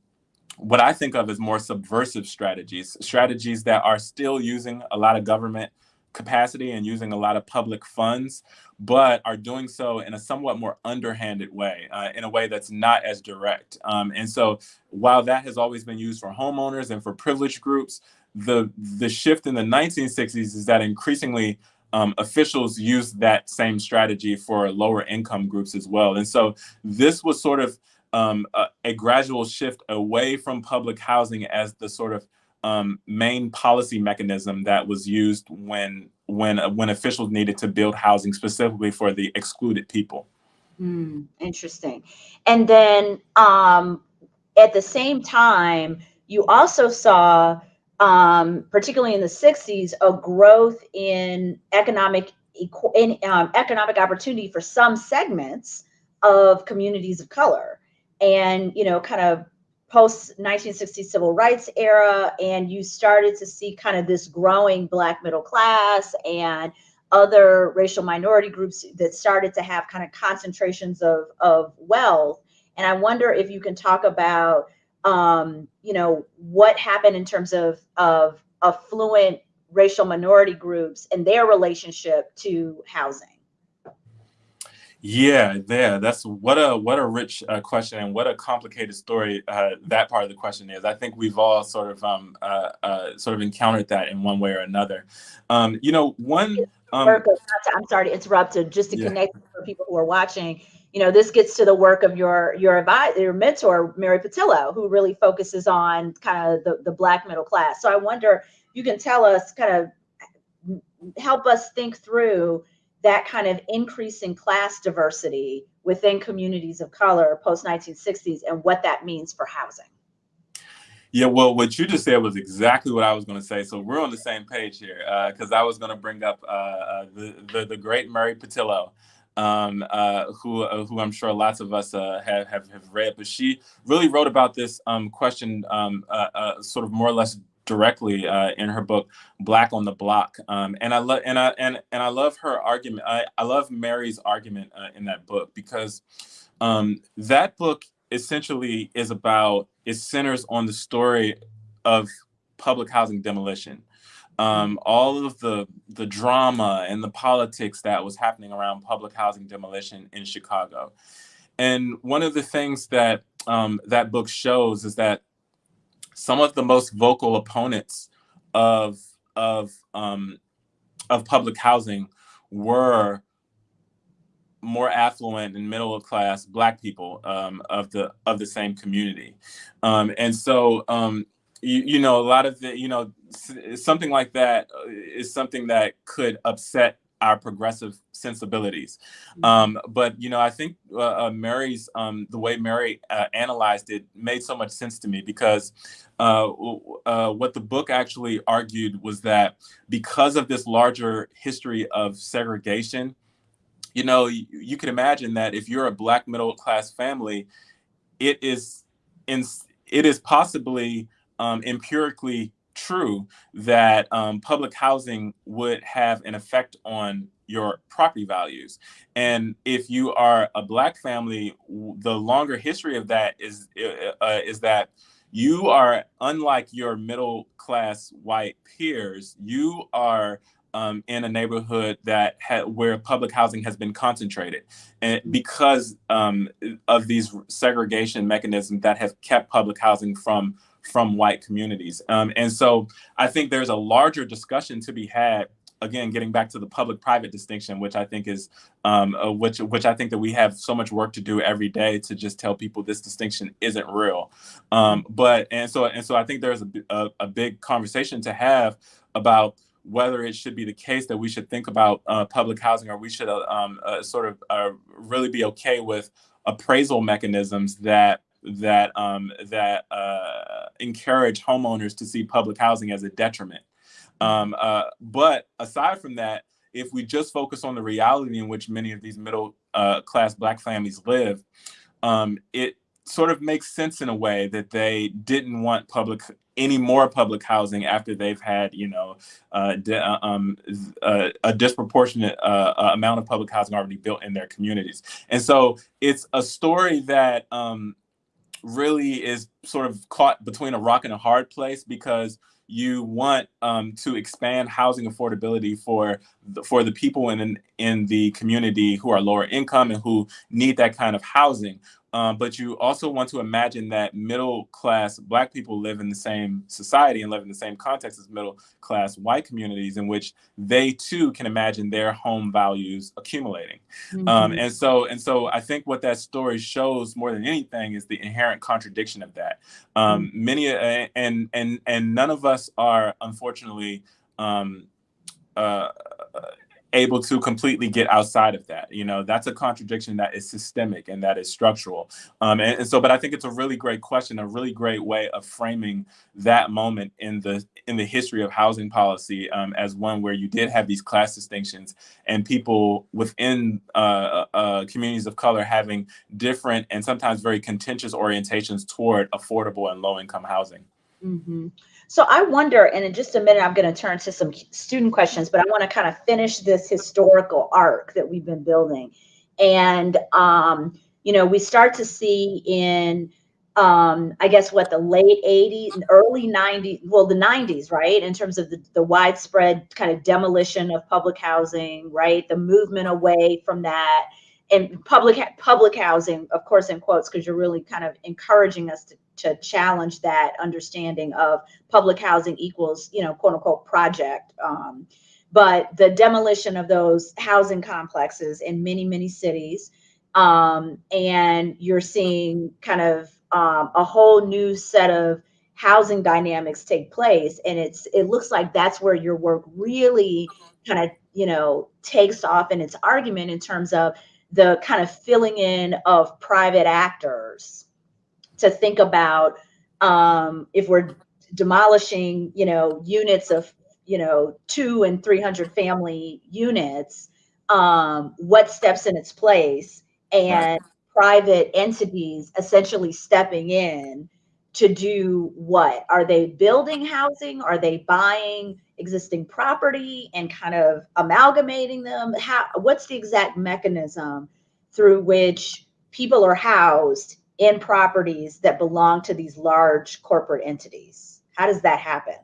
what I think of as more subversive strategies, strategies that are still using a lot of government capacity and using a lot of public funds, but are doing so in a somewhat more underhanded way, uh, in a way that's not as direct. Um, and so while that has always been used for homeowners and for privileged groups, the, the shift in the 1960s is that increasingly um, officials use that same strategy for lower income groups as well. And so this was sort of um, a, a, gradual shift away from public housing as the sort of um, main policy mechanism that was used when when uh, when officials needed to build housing specifically for the excluded people. Mm, interesting. And then um, at the same time, you also saw, um, particularly in the '60s, a growth in economic in um, economic opportunity for some segments of communities of color and you know kind of post 1960 civil rights era and you started to see kind of this growing black middle class and other racial minority groups that started to have kind of concentrations of, of wealth. And i wonder if you can talk about um, you know what happened in terms of of affluent racial minority groups and their relationship to housing yeah, yeah, that's what a what a rich uh, question and what a complicated story uh, that part of the question is. I think we've all sort of um, uh, uh sort of encountered that in one way or another. Um, you know, one. Um, I'm sorry to interrupt. To just to yeah. connect for people who are watching, you know, this gets to the work of your your advisor, your mentor, Mary Pattillo, who really focuses on kind of the the Black middle class. So I wonder, you can tell us, kind of help us think through that kind of increase in class diversity within communities of color post 1960s and what that means for housing. Yeah, well, what you just said was exactly what I was going to say. So we're on the same page here because uh, I was going to bring up uh, uh, the, the, the great Mary Pattillo, um, uh, who uh, who I'm sure lots of us uh, have, have, have read, but she really wrote about this um, question um, sort of more or less directly uh, in her book black on the block um, and i love and i and, and i love her argument i, I love mary's argument uh, in that book because um, that book essentially is about it centers on the story of public housing demolition. Um, all of the the drama and the politics that was happening around public housing demolition in chicago. And one of the things that um, that book shows is that some of the most vocal opponents of of um, of public housing were more affluent and middle class black people um, of the of the same community. Um, and so um, you, you know a lot of the you know something like that uh, something that could upset our progressive sensibilities mm-hmm. um, but you know i think uh, uh, mary's um, the way mary uh, analyzed it made so much sense to me because uh, uh, what the book actually argued was that because of this larger history of segregation you know, you, you can imagine that if you're a black middle class family, it is in it is possibly um, empirically true that um, public housing would have an effect on your property values. And if you are a black family, the longer history of that is uh, uh is that you are unlike your middle class white peers. You are um, in a neighborhood that ha- where public housing has been concentrated, and because um, of these segregation mechanisms that have kept public housing from from white communities. Um, and so I think there's a larger discussion to be had. Again, getting back to the public-private distinction, which I think is, um, uh, which which I think that we have so much work to do every day to just tell people this distinction isn't real. Um, but and so and so I think there's a, a, a big conversation to have about whether it should be the case that we should think about uh, public housing or we should uh, um, uh, sort of uh, really be okay with appraisal mechanisms that that um, that uh, encourage homeowners to see public housing as a detriment. Um, uh, but aside from that, if we just focus on the reality in which many of these middle class Black families live, um, it sort of makes sense in a way that they didn't want public any more public housing after they've had, you know, uh, uh um, uh, a disproportionate uh, uh, amount of public housing already built in their communities. And so it's a story that um, really is sort of caught between a rock and a hard place because you want um, to expand housing affordability for the, for the people in in the community who are lower income and who need that kind of housing. Um, but you also want to imagine that middle class black people live in the same society and live in the same context as middle class white communities in which they too can imagine their home values accumulating. Um, mm-hmm. Um, and so and so I think what that story shows more than anything is the inherent contradiction of that. Um, mm-hmm. Many uh, and and and none of us are unfortunately um, uh, able to completely get outside of that. You know, that's a contradiction that is systemic and that is structural. Um, and, and, so, but I think it's a really great question, a really great way of framing that moment in the in the history of housing policy um, as one where you did have these class distinctions and people within uh, uh, communities of color having different and sometimes very contentious orientations toward affordable and low income housing. Mm-hmm. So I wonder, and in just a minute, I'm going to turn to some student questions, but I want to kind of finish this historical arc that we've been building. And, um, you know, we start to see in, um, I guess, what the late 80s, early 90s, well, the 90s, right? In terms of the, the widespread kind of demolition of public housing, right? The movement away from that and public public housing, of course, in quotes, because you're really kind of encouraging us to, to challenge that understanding of public housing equals, you know, quote unquote project. Um, but the demolition of those housing complexes in many, many cities, um, and you're seeing kind of um, a whole new set of housing dynamics take place, and it's it looks like that's where your work really kind of you know takes off in its argument in terms of the kind of filling in of private actors to think about um, if we're demolishing, you know, units of, you know, two and 300 family units, um, what steps in its place and private entities essentially stepping in to do what? Are they building housing? Are they buying existing property and kind of amalgamating them? How what's the exact mechanism through which people are housed in properties that belong to these large corporate entities? How does that happen?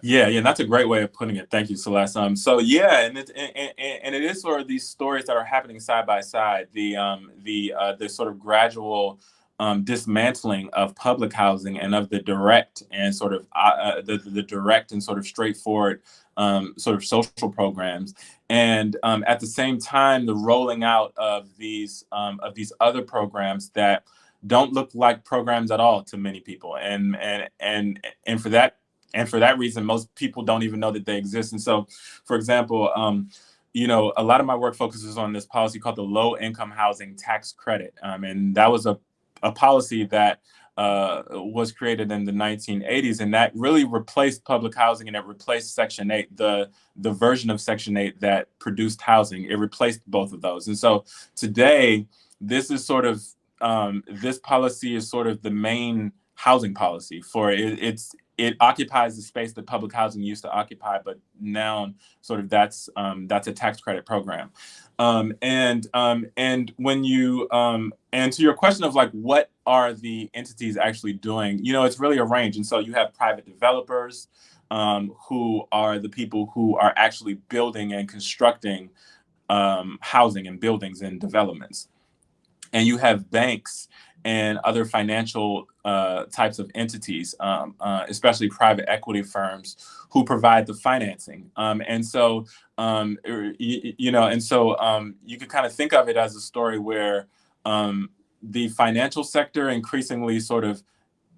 Yeah, yeah, that's a great way of putting it. Thank you, Celeste. Um, so yeah, and it and, and, it is sort of these stories that are happening side by side. The um the uh, the sort of gradual um, dismantling of public housing and of the direct and sort of uh, uh, the, the direct and sort of straightforward um, sort of social programs, and um, at the same time, the rolling out of these um, of these other programs that don't look like programs at all to many people, and and and and for that and for that reason, most people don't even know that they exist. And so, for example. Um, you know, a lot of my work focuses on this policy called the low income housing tax credit. Um, and that was a a policy that uh, was created in the 1980s, and that really replaced public housing and it replaced Section 8, the, the version of Section 8 that produced housing. It replaced both of those. And so today, this is sort of, um, this policy is sort of the main housing policy for it, it's it occupies the space that public housing used to occupy, but now sort of that's um, that's a tax credit program. Um, and um, and when you um, and to your question of like what are the entities actually doing, you know, it's really a range. And so you have private developers um, who are the people who are actually building and constructing um, housing and buildings and developments. And you have banks and other financial uh, types of entities, um, uh, especially private equity firms who provide the financing. Um, and so, um, er, you, you, know, and so um, you could kind of think of it as a story where um, the financial sector increasingly sort of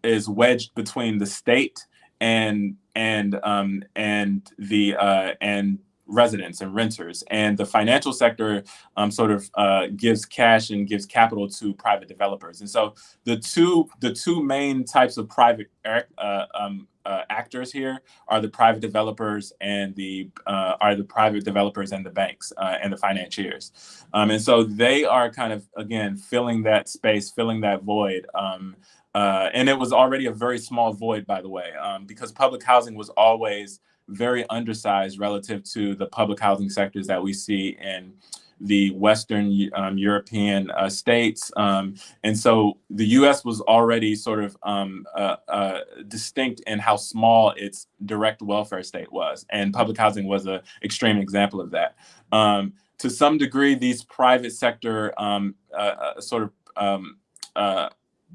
is wedged between the state and and um, and the uh, and residents and renters. And the financial sector um, sort of uh, gives cash and gives capital to private developers. And so the two the two main types of private uh, um, uh, actors here are the private developers and the uh, are the private developers and the banks uh, and the financiers. Um, and so they are kind of again filling that space, filling that void. Um, uh, and it was already a very small void, by the way, um, because public housing was always very undersized relative to the public housing sectors that we see in the Western um, European uh, states. Um, and so the US was already sort of um, uh, uh, distinct in how small its direct welfare state was. And public housing was an extreme example of that. Um, to some degree, these private sector um, uh, uh, sort of um, uh,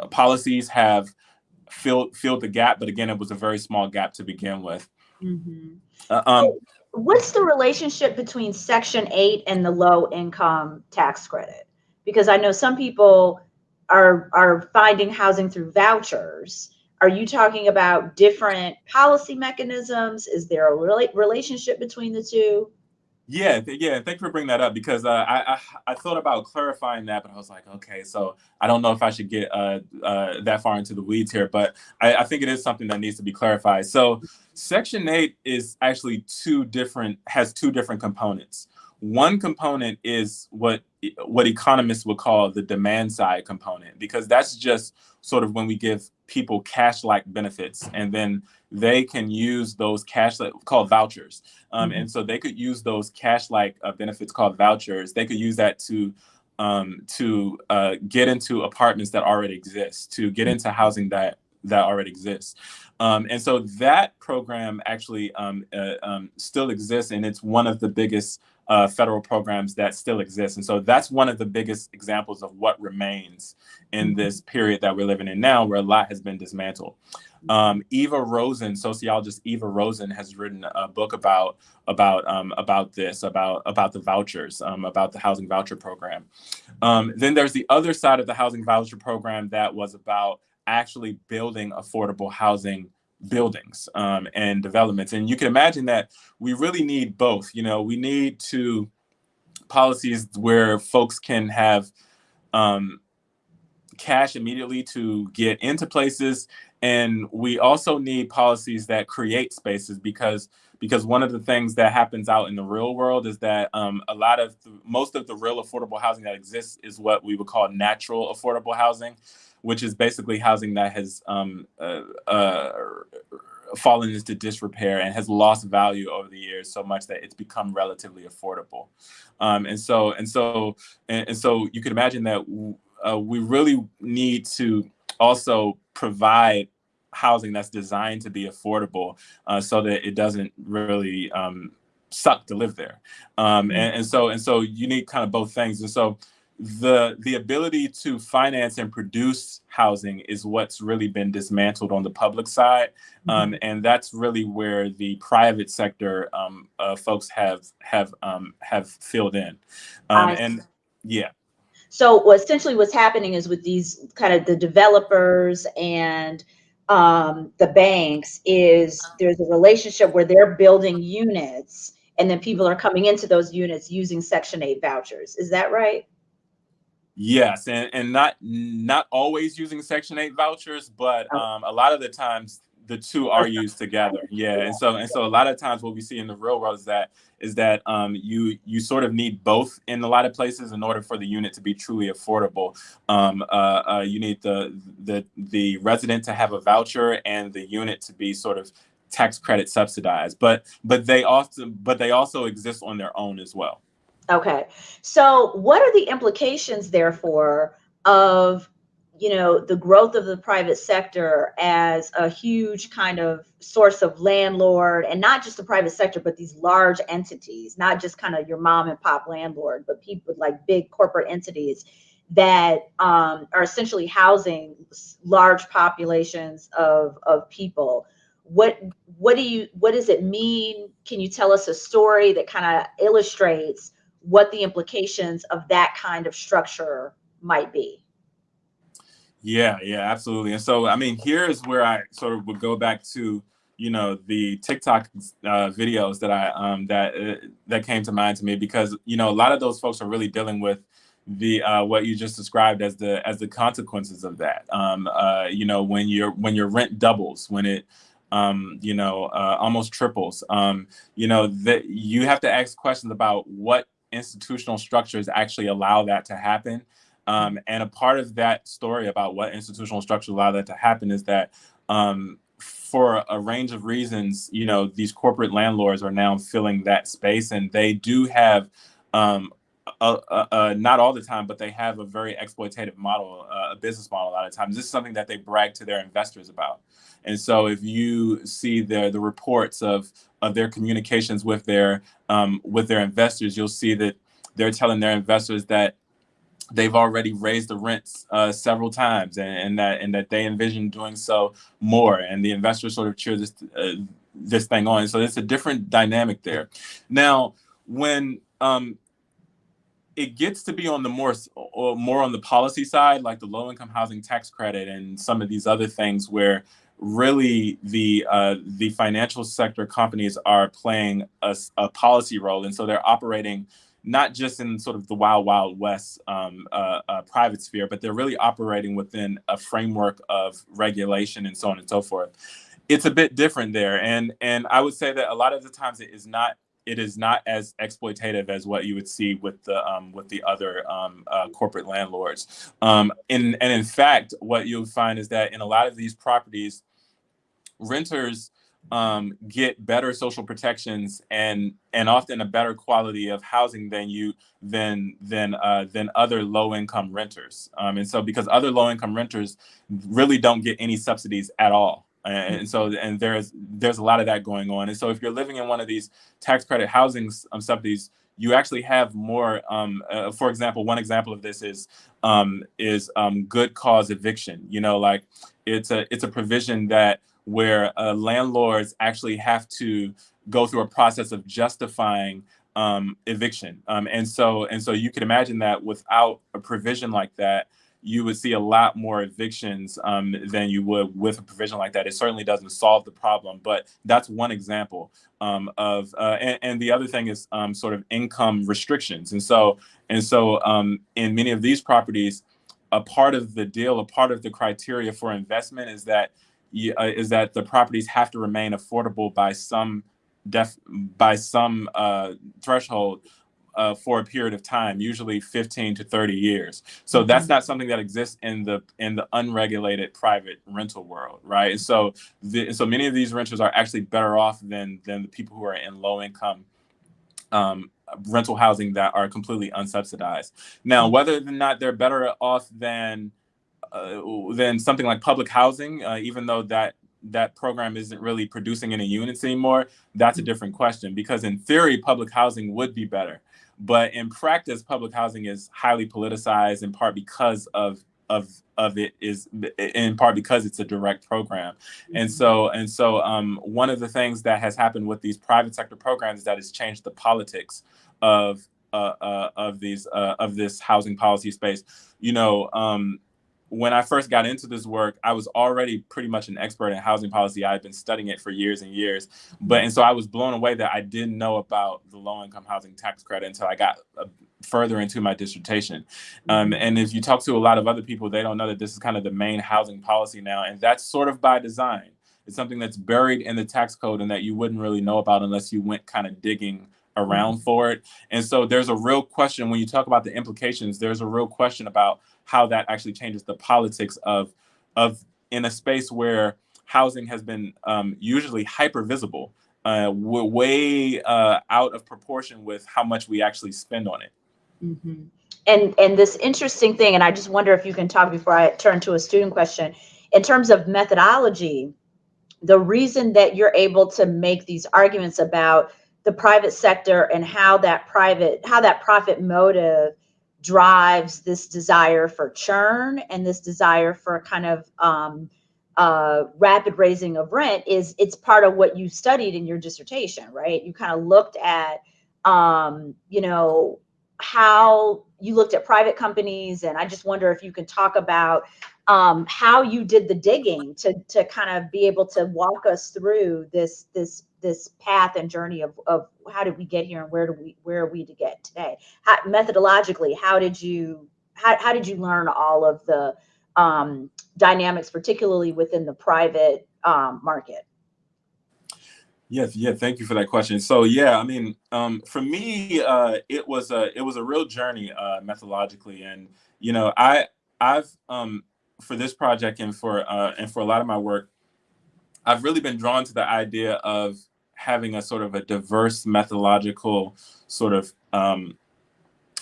policies have filled, filled the gap, but again, it was a very small gap to begin with. Mm-hmm. Uh, um, What's the relationship between Section 8 and the low income tax credit? Because I know some people are are finding housing through vouchers. Are you talking about different policy mechanisms? Is there a rela- relationship between the two? Yeah, th- yeah. Thank you for bringing that up because uh, I, I, I thought about clarifying that, but I was like, okay, so I don't know if I should get uh, uh, that far into the weeds here, but I, I think it is something that needs to be clarified. So, Section Eight is actually two different has two different components. One component is what what economists would call the demand side component, because that's just sort of when we give people cash like benefits and then they can use those cash like called vouchers. Um, mm-hmm. and so they could use those cash like uh, benefits called vouchers. They could use that to um, to uh, get into apartments that already exist to get into housing that that already exists. Um, and so that program actually um, uh, um, still exists and it's one of the biggest uh, federal programs that still exist. And so that's one of the biggest examples of what remains in mm-hmm. this period that we're living in now, where a lot has been dismantled. Um, Eva Rosen, sociologist Eva Rosen, has written a book about about um, about this, about about the vouchers, um, about the housing voucher program. Um, then there's the other side of the housing voucher program that was about actually building affordable housing buildings um, and developments. And you can imagine that we really need both. You know, we need to policies where folks can have um, cash immediately to get into places. And we also need policies that create spaces because because one of the things that happens out in the real world is that um, a lot of most of the real affordable housing that exists is what we would call natural affordable housing which is basically housing that has um, uh, uh, fallen into disrepair and has lost value over the years so much that it's become relatively affordable. Um, and so, and so, and, and, so, you can imagine that uh, we really need to also provide housing that's designed to be affordable uh, so that it doesn't really um, suck to live there. Um, and, and, so, and so, you need kind of both things. And so, the the ability to finance and produce housing is what's really been dismantled on the public side, um, mm-hmm. and that's really where the private sector um, uh, folks have have um, have filled in, um, and yeah. So essentially, what's happening is with these kind of the developers and um, the banks is there's a relationship where they're building units and then people are coming into those units using Section 8 vouchers. Is that right? Yes, and, and not not always using Section 8 vouchers, but oh. um, a lot of the times the two are used together. Yeah, and so and so a lot of times what we see in the real world is that is that um, you you sort of need both in a lot of places in order for the unit to be truly affordable. Um, uh, uh, you need the the the resident to have a voucher and the unit to be sort of tax credit subsidized. But but they often but they also exist on their own as well. Okay, so what are the implications therefore of you know the growth of the private sector as a huge kind of source of landlord and not just the private sector but these large entities not just kind of your mom and pop landlord but people like big corporate entities that um, are essentially housing large populations of, of people. What what do you what does it mean? Can you tell us a story that kind of illustrates what the implications of that kind of structure might be yeah, yeah, absolutely. And so, I mean, here's where I sort of would go back to, you know, the TikTok uh, videos that I um, that uh, that came to mind to me because you know a lot of those folks are really dealing with the uh, what you just described as the as the consequences of that. Um, uh, you know, when your when your rent doubles, when it um, you know uh, almost triples, um, you know that you have to ask questions about what institutional structures actually allow that to happen um, and a part of that story about what institutional structures allow that to happen is that um, for a range of reasons, you know, these corporate landlords are now filling that space and they do have um, not all the time, but they have a very exploitative model, uh, a business model a lot of times. This is something that they brag to their investors about. And so if you see the, the reports of, of their communications with their, um, with their investors, you'll see that they're telling their investors that they've already raised the rents uh, several times and, and, that and that they envision doing so more and the investors sort of cheer this uh, this thing on. So it's a different dynamic there. Now when um, it gets to be on the more or more on the policy side like the low income housing tax credit and some of these other things where really the uh, the financial sector companies are playing a, a policy role and so they're operating not just in sort of the wild, wild west um, uh, uh, private sphere, but they're really operating within a framework of regulation and so on and so forth. It's a bit different there, and and I would say that a lot of the times it is not it is not as exploitative as what you would see with the um, with the other um, uh, corporate landlords. Um, in, and in fact, what you'll find is that in a lot of these properties, renters um, get better social protections and and often a better quality of housing than you than than uh, than other low income renters. Um, and so because other low income renters really don't get any subsidies at all. And so, and there's there's a lot of that going on. And so, if you're living in one of these tax credit housing um, subsidies, you actually have more. Um, uh, for example, one example of this is um, is um, good cause eviction. You know, like it's a it's a provision that where uh, landlords actually have to go through a process of justifying um, eviction. Um, and so and so you can imagine that without a provision like that, you would see a lot more evictions um, than you would with a provision like that. It certainly doesn't solve the problem, but that's one example um, of. Uh, and, and, the other thing is um, sort of income restrictions. And so and so um, in many of these properties, a part of the deal, a part of the criteria for investment is that is that the properties have to remain affordable by some def by some uh, threshold uh, for a period of time, usually 15 to 30 years. So mm-hmm. that's not something that exists in the in the unregulated private rental world, right? And so the, so many of these renters are actually better off than than the people who are in low income um, rental housing that are completely unsubsidized. Now, mm-hmm. whether or not they're better off than uh, than something like public housing, uh, even though that that program isn't really producing any units anymore, that's a mm-hmm. different question. Because in theory, public housing would be better. but in practice, public housing is highly politicized in part because of of of it is in part because it's a direct program and mm-hmm. so and so um, one of the things that has happened with these private sector programs is that it's changed the politics of uh, uh, of these uh, of this housing policy space you know um, when I first got into this work, I was already pretty much an expert in housing policy. I had been studying it for years and years, but and so I was blown away that I didn't know about the low income housing tax credit until I got uh, further into my dissertation. Um, mm-hmm. and if you talk to a lot of other people, they don't know that this is kind of the main housing policy now, and that's sort of by design. It's something that's buried in the tax code and that you wouldn't really know about unless you went kind of digging around mm-hmm. for it. And so there's a real question when you talk about the implications, there's a real question about how that actually changes the politics of of in a space where housing has been um, usually hyper visible, uh, way uh, out of proportion with how much we actually spend on it. Mm-hmm. And and this interesting thing, and I just wonder if you can talk before I turn to a student question in terms of methodology. The reason that you're able to make these arguments about the private sector and how that private how that profit motive drives this desire for churn and this desire for a kind of um, uh, rapid raising of rent is it's part of what you studied in your dissertation, right? You kind of looked at, um, you know, how you looked at private companies, and I just wonder if you can talk about um, how you did the digging to to kind of be able to walk us through this this this path and journey of, of how did we get here and where do we where are we to get today? How, methodologically how did you how, how did you learn all of the um, dynamics particularly within the private um, market? Yes, yeah, thank you for that question. So yeah, I mean, um, for me, uh, it was a it was a real journey uh, methodologically, and you know, I I've um, for this project and for uh, and for a lot of my work, I've really been drawn to the idea of having a sort of a diverse methodological sort of um,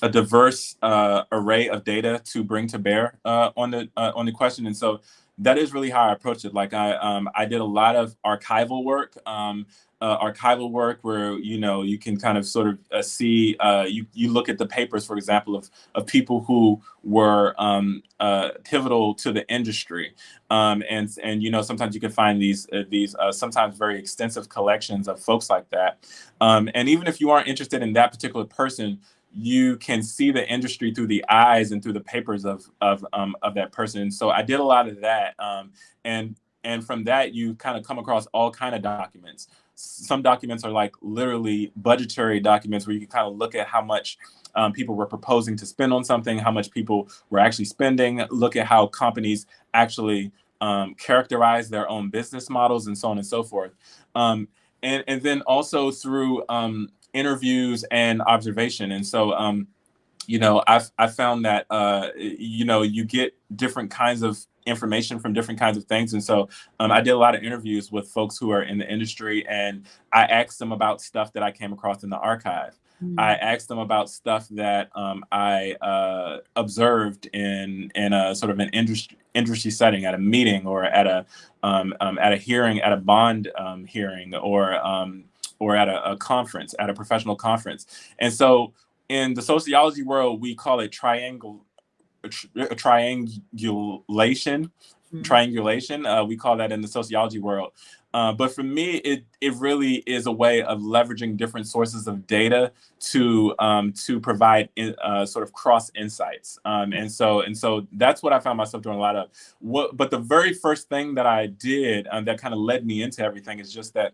a diverse uh, array of data to bring to bear uh, on the uh, on the question, and so that is really how I approached it. Like I um, I did a lot of archival work. Um, uh, archival work where you know you can kind of sort of uh, see uh, you you look at the papers for example of of people who were um, uh, pivotal to the industry. Um, and and you know sometimes you can find these uh, these uh, sometimes very extensive collections of folks like that. Um, and even if you aren't interested in that particular person you can see the industry through the eyes and through the papers of of um, of that person. So I did a lot of that, um, and and from that you kind of come across all kind of documents some documents are like literally budgetary documents where you can kind of look at how much um, people were proposing to spend on something, how much people were actually spending, look at how companies actually um, characterize their own business models and so on and so forth. Um, and, and then also through um, interviews and observation. And so, um, you know, I've, I found that, uh, you know, you get different kinds of information from different kinds of things. And so um, I did a lot of interviews with folks who are in the industry and I asked them about stuff that I came across in the archive. Mm-hmm. I asked them about stuff that um, I uh, observed in in a sort of an industry industry setting at a meeting or at a um, um at a hearing at a bond um, hearing or um, or at a, a conference at a professional conference. And so in the sociology world, we call it triangle a triangulation. Mm-hmm. Triangulation, uh, we call that in the sociology world. Uh, but for me, it it really is a way of leveraging different sources of data to um, to provide in, uh, sort of cross insights. Um, and so and so that's what I found myself doing a lot of. What, but the very first thing that I did um, that kind of led me into everything is just that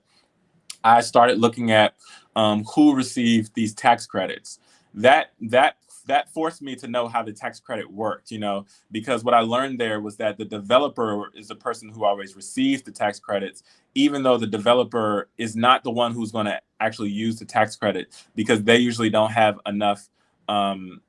I started looking at um, who received these tax credits. That that that forced me to know how the tax credit worked, you know, because what I learned there was that the developer is the person who always receives the tax credits, even though the developer is not the one who's going to actually use the tax credit because they usually don't have enough um,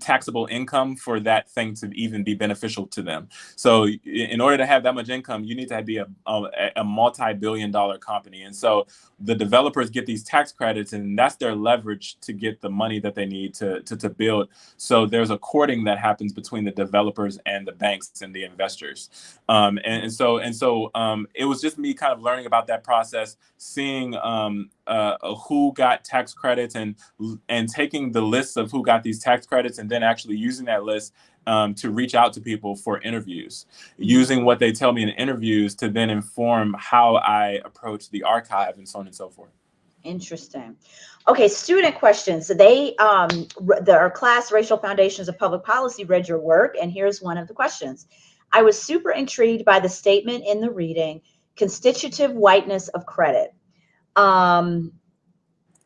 taxable income for that thing to even be beneficial to them. So in order to have that much income, you need to be a, a, a multi-billion dollar company. And so the developers get these tax credits and that's their leverage to get the money that they need to, to, to build. So there's a courting that happens between the developers and the banks and the investors. Um, and, and, so, and so um, it was just me kind of learning about that process, seeing um, uh, who got tax credits and, and taking the list of who got these tax credits and then actually using that list um, to reach out to people for interviews, using what they tell me in interviews to then inform how I approach the archive and so on and so forth. Interesting. Okay, student questions. So they, um, the, class, Racial Foundations of Public Policy, read your work, and here's one of the questions. I was super intrigued by the statement in the reading, constitutive whiteness of credit. Um,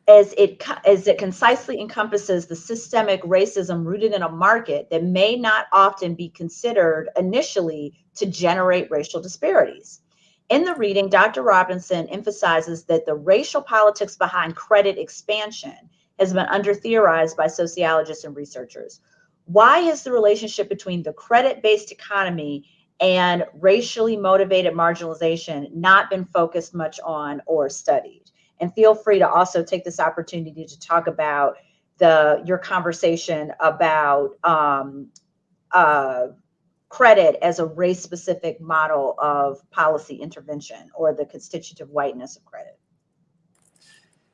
as it as it concisely encompasses the systemic racism rooted in a market that may not often be considered initially to generate racial disparities. In the reading, Dr. Robinson emphasizes that the racial politics behind credit expansion has been under theorized by sociologists and researchers. Why has the relationship between the credit based economy and racially motivated marginalization not been focused much on or studied? And feel free to also take this opportunity to talk about the your conversation about um, uh, credit as a race specific model of policy intervention or the constitutive whiteness of credit.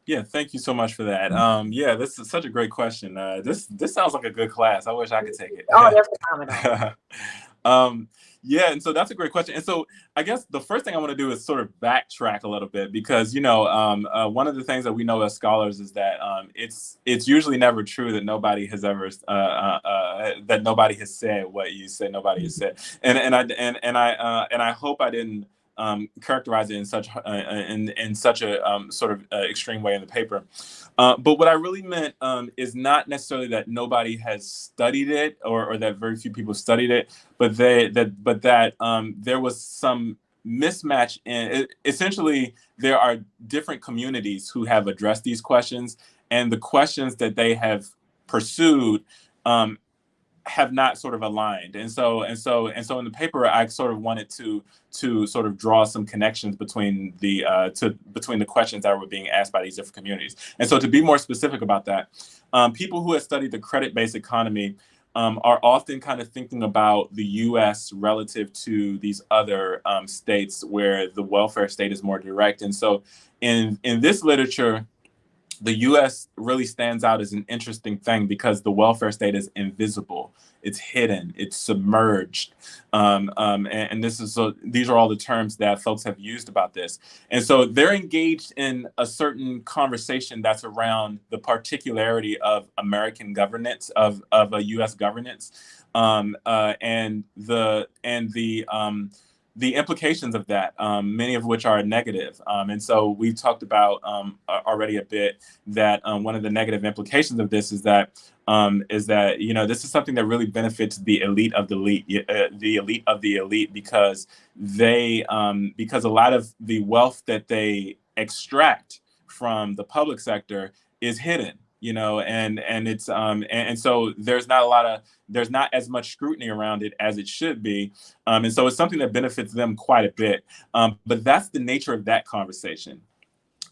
Yeah, thank you so much for that. Um, yeah, this is such a great question. Uh, this this sounds like a good class. I wish I could take it. Oh, they're phenomenal. *laughs* um, yeah, and so that's a great question. And so I guess the first thing I want to do is sort of backtrack a little bit because you know um, uh, one of the things that we know as scholars is that um, it's it's usually never true that nobody has ever uh, uh, uh that nobody has said what you said nobody has said, and and I and and I uh, and I hope I didn't um, characterize it in such uh, uh, in in such a um, sort of uh, extreme way in the paper. Uh, but what I really meant um, is not necessarily that nobody has studied it or, or that very few people studied it, but they that but that um, there was some mismatch in it, essentially there are different communities who have addressed these questions and the questions that they have pursued um, have not sort of aligned and so and so and so in the paper i sort of wanted to to sort of draw some connections between the uh, to between the questions that were being asked by these different communities and so to be more specific about that um, people who have studied the credit-based economy um, are often kind of thinking about the U.S. relative to these other um, states where the welfare state is more direct. And so, in in this literature, the US really stands out as an interesting thing because the welfare state is invisible, it's hidden, it's submerged. Um, um, and, and, this is so these are all the terms that folks have used about this. And so they're engaged in a certain conversation that's around the particularity of American governance, of, of a US governance, um, uh, and the and the um, the implications of that, um, many of which are negative. Um, and so we've talked about um, already a bit that um, one of the negative implications of this is that um, is that you know this is something that really benefits the elite of the elite, uh, the elite of the elite, because they um, because a lot of the wealth that they extract from the public sector is hidden you know, and and it's um and, and, so there's not a lot of there's not as much scrutiny around it as it should be, um, and so it's something that benefits them quite a bit. Um, but that's the nature of that conversation.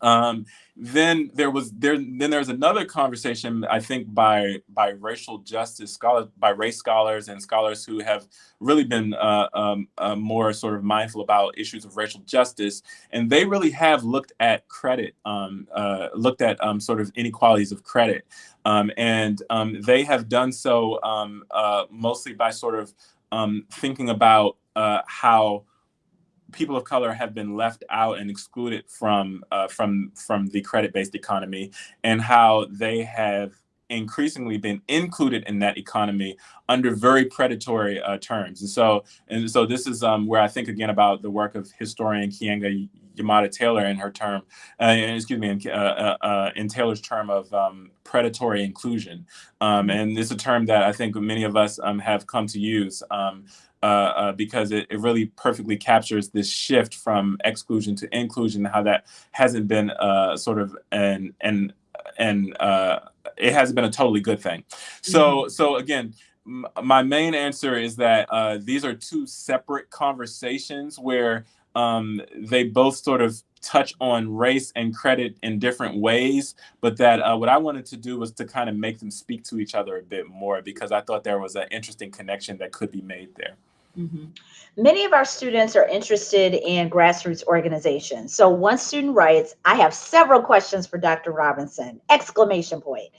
Um, then there was there then there's another conversation I think by by racial justice scholars by race scholars and scholars who have really been uh, um, uh, more sort of mindful about issues of racial justice. And they really have looked at credit um, uh, looked at um, sort of inequalities of credit. Um, and um, they have done so uh, mostly by sort of thinking about uh, how people of color have been left out and excluded from uh, from from the credit-based economy and how they have increasingly been included in that economy under very predatory uh, terms. And so, and so this is um, where I think again about the work of historian Keeanga Yamahtta Taylor in her term, uh, excuse me, in, uh, uh, uh, in Taylor's term of um, predatory inclusion. Um, and it's a term that I think many of us um, have come to use um, uh, uh, because it, it, really perfectly captures this shift from exclusion to inclusion, how that hasn't been uh, sort of an, an and uh, it has been a totally good thing. So mm-hmm. so again, my main answer is that uh, these are two separate conversations where um, they both sort of touch on race and credit in different ways, but that uh, what I wanted to do was to kind of make them speak to each other a bit more because I thought there was an interesting connection that could be made there. Mm-hmm. Many of our students are interested in grassroots organizations. So one student writes, I have several questions for Dr. Robinson, exclamation point.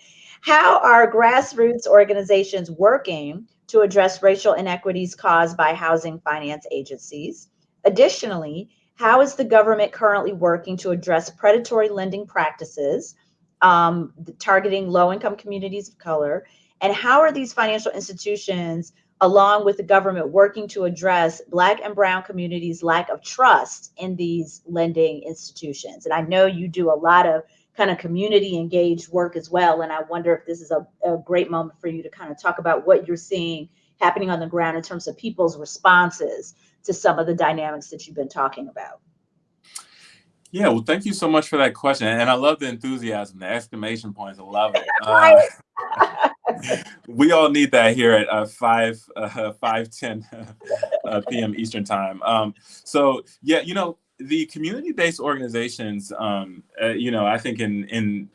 How are grassroots organizations working to address racial inequities caused by housing finance agencies? Additionally, how is the government currently working to address predatory lending practices um, targeting low income communities of color? And how are these financial institutions, along with the government, working to address Black and Brown communities' lack of trust in these lending institutions? And I know you do a lot of kind of community engaged work as well. And I wonder if this is a, a great moment for you to kind of talk about what you're seeing happening on the ground in terms of people's responses to some of the dynamics that you've been talking about. Yeah, well, thank you so much for that question, and I love the enthusiasm, the exclamation points. I love it. Uh, *laughs* we all need that here at uh, five uh, five ten *laughs* uh, p.m. Eastern time. Um, so yeah, you know the community-based organizations. Um, uh, you know, I think in in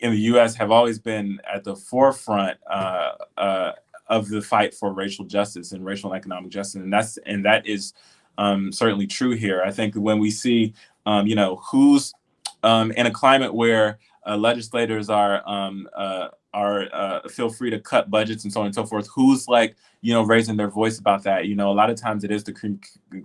in the U.S. have always been at the forefront uh, uh, of the fight for racial justice and racial and economic justice, and that's and that is um, certainly true here. I think when we see, um, you know, who's um, in a climate where uh, legislators are um, uh, are uh, feel free to cut budgets and so on and so forth. Who's like you know raising their voice about that? You know, a lot of times it is the com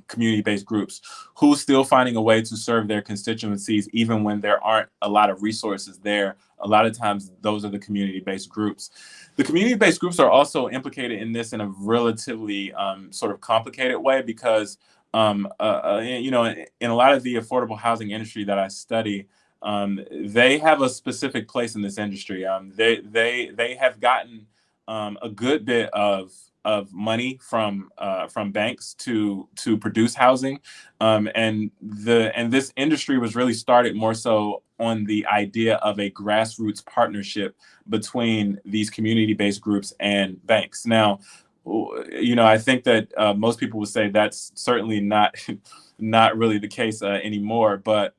community-based groups who's still finding a way to serve their constituencies even when there aren't a lot of resources there. A lot of times those are the community-based groups. The community-based groups are also implicated in this in a relatively um, sort of complicated way because um, uh, uh, you know in a lot of the affordable housing industry that I study um, they have a specific place in this industry. Um, they they they have gotten um, a good bit of of money from uh, from banks to to produce housing, um, and the and this industry was really started more so on the idea of a grassroots partnership between these community-based groups and banks. Now, you know, I think that uh, most people would say that's certainly not *laughs* not really the case uh, anymore, but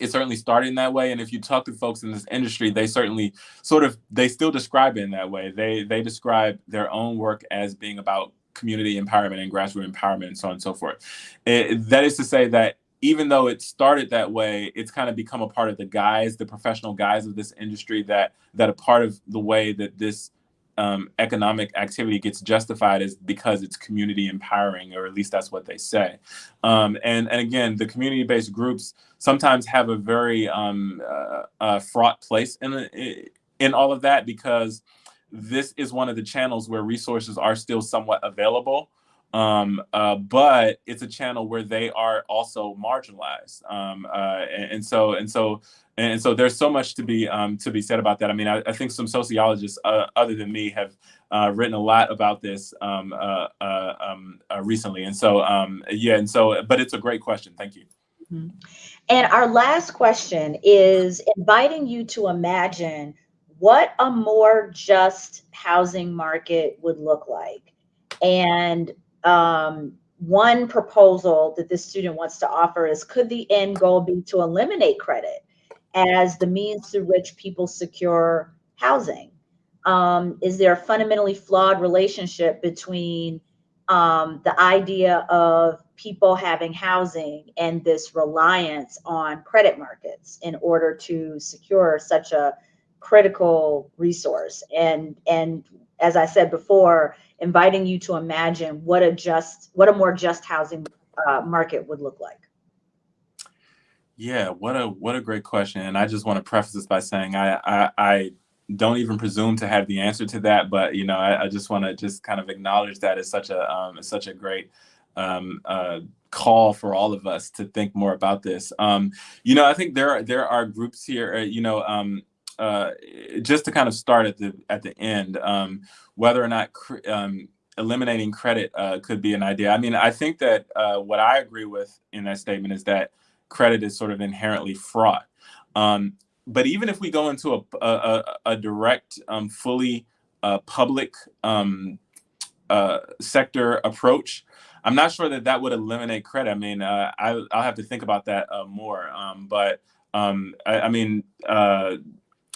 it certainly started in that way and if you talk to folks in this industry they certainly sort of they still describe it in that way. They they describe their own work as being about community empowerment and grassroots empowerment and so on and so forth. It, that is to say that even though it started that way it's kind of become a part of the guise the professional guise of this industry that that a part of the way that this um, economic activity gets justified is because it's community empowering, or at least that's what they say. Um, and, and again, the community-based groups sometimes have a very um, uh, uh, fraught place in, in all of that because this is one of the channels where resources are still somewhat available um, uh, but it's a channel where they are also marginalized um, uh, and, and, so and so and so there's so much to be um, to be said about that. I mean, I, I think some sociologists uh, other than me have uh, written a lot about this um, uh, uh, um, uh, recently, and so um, yeah, and so but it's a great question. Thank you. Mm -hmm. And our last question is inviting you to imagine what a more just housing market would look like, and um, one proposal that this student wants to offer is could the end goal be to eliminate credit as the means through which people secure housing? Um, is there a fundamentally flawed relationship between um, the idea of people having housing and this reliance on credit markets in order to secure such a critical resource? And and as I said before, inviting you to imagine what a just what a more just housing uh, market would look like. Yeah, what a what a great question. And I just want to preface this by saying I I, I don't even presume to have the answer to that, but you know, I, I just want to just kind of acknowledge that it's such a um, it's such a great um, uh, call for all of us to think more about this. Um, you know, I think there are there are groups here. Uh, you know, um, uh, just to kind of start at the at the end, um, whether or not um, eliminating credit uh, could be an idea. I mean, I think that uh, what I agree with in that statement is that credit is sort of inherently fraught. Um, but even if we go into a, a, a direct, um, fully uh, public um, uh, sector approach, I'm not sure that that would eliminate credit. I mean, uh, I, will have to think about that uh, more. Um, but um, I, I, mean, uh,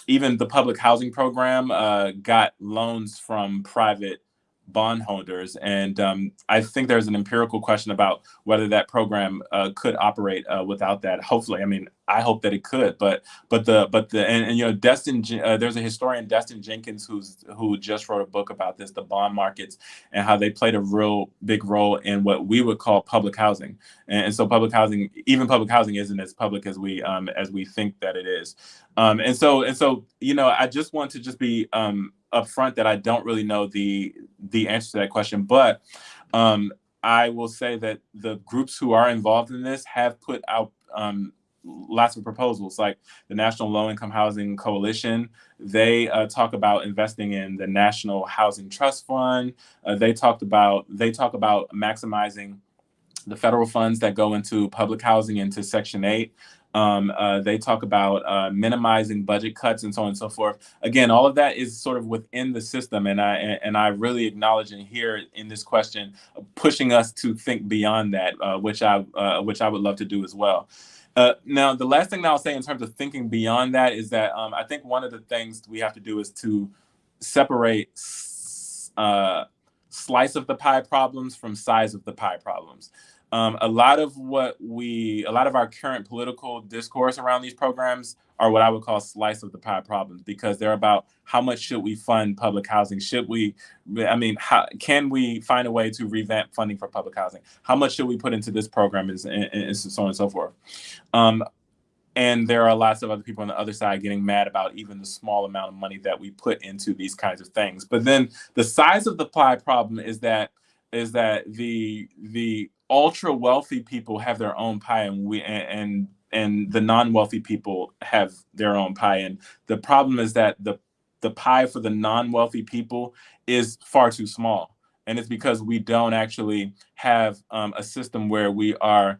even the public housing program uh, got loans from private bondholders. And um, I think there's an empirical question about whether that program uh, could operate uh, without that. Hopefully, I mean, I hope that it could. But but the but the and, and you know, Destin, uh, there's a historian, Destin Jenkins, who's who just wrote a book about this, the bond markets, and how they played a real big role in what we would call public housing. And, and so public housing, even public housing, isn't as public as we um, as we think that it is. Um, and so and so you know, I just want to just be um, upfront that I don't really know the the answer to that question, but um, I will say that the groups who are involved in this have put out um, lots of proposals, like the National Low Income Housing Coalition. They uh, talk about investing in the National Housing Trust Fund. Uh, they talked about they talk about maximizing the federal funds that go into public housing into Section 8. Um, uh, they talk about uh, minimizing budget cuts and so on and so forth. Again, all of that is sort of within the system, and I and I really acknowledge and hear in this question pushing us to think beyond that, uh, which I uh, which I would love to do as well. Uh, now, the last thing that I'll say in terms of thinking beyond that is that um, I think one of the things we have to do is to separate uh, slice of the pie problems from size of the pie problems. Um, a lot of what we, a lot of our current political discourse around these programs are what I would call slice of the pie problems because they're about how much should we fund public housing? Should we, I mean, how can we find a way to revamp funding for public housing? How much should we put into this program and, and, and so on and so forth? Um, and there are lots of other people on the other side getting mad about even the small amount of money that we put into these kinds of things. But then the size of the pie problem is that is that the the ultra wealthy people have their own pie and we and and the non-wealthy people have their own pie and the problem is that the the pie for the non-wealthy people is far too small and it's because we don't actually have um, a system where we are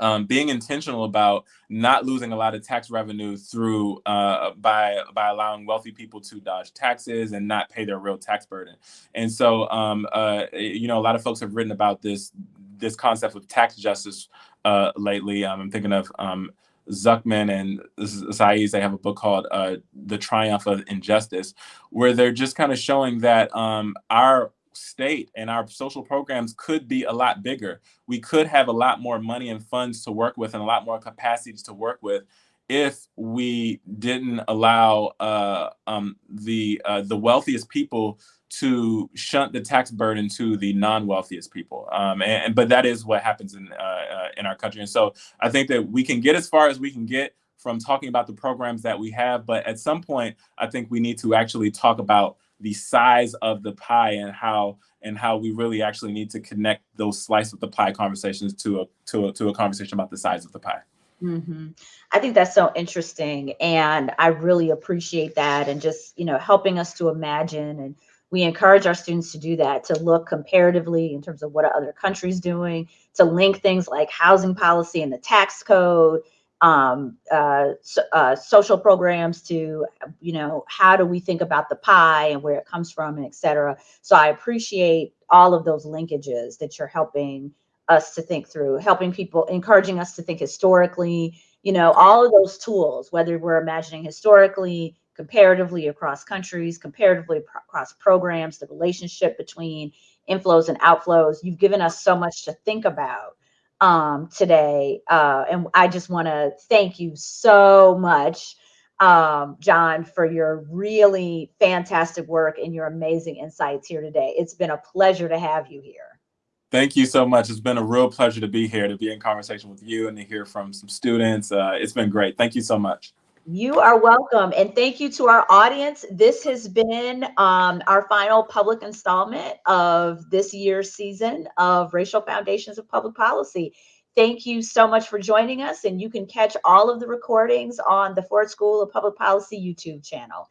um, being intentional about not losing a lot of tax revenue through uh, by by allowing wealthy people to dodge taxes and not pay their real tax burden. And so, um, uh, you know, a lot of folks have written about this this concept of tax justice uh, lately. Um, I'm thinking of um, Zucman and Saez, they have a book called uh, The Triumph of Injustice, where they're just kind of showing that um, our state and our social programs could be a lot bigger. We could have a lot more money and funds to work with and a lot more capacities to work with if we didn't allow uh, um, the uh, the wealthiest people to shunt the tax burden to the non-wealthiest people. Um, and, and, but that is what happens in uh, uh, in our country. And so I think that we can get as far as we can get from talking about the programs that we have. But at some point, I think we need to actually talk about the size of the pie and how and how we really actually need to connect those slice of the pie conversations to a to a, to a conversation about the size of the pie. Mm-hmm. I think that's so interesting, and I really appreciate that, and just you know helping us to imagine and we encourage our students to do that, to look comparatively in terms of what are other countries doing, to link things like housing policy and the tax code, um, uh, so, uh, social programs to, you know, how do we think about the pie and where it comes from and et cetera. So I appreciate all of those linkages that you're helping us to think through, helping people, encouraging us to think historically, you know, all of those tools, whether we're imagining historically, comparatively across countries, comparatively across programs, the relationship between inflows and outflows. You've given us so much to think about um, today. Uh, and I just want to thank you so much, um, John, for your really fantastic work and your amazing insights here today. It's been a pleasure to have you here. Thank you so much. It's been a real pleasure to be here, to be in conversation with you and to hear from some students. Uh, it's been great. Thank you so much. You are welcome. And thank you to our audience. This has been um, our final public installment of this year's season of Racial Foundations of Public Policy. Thank you so much for joining us. And you can catch all of the recordings on the Ford School of Public Policy YouTube channel.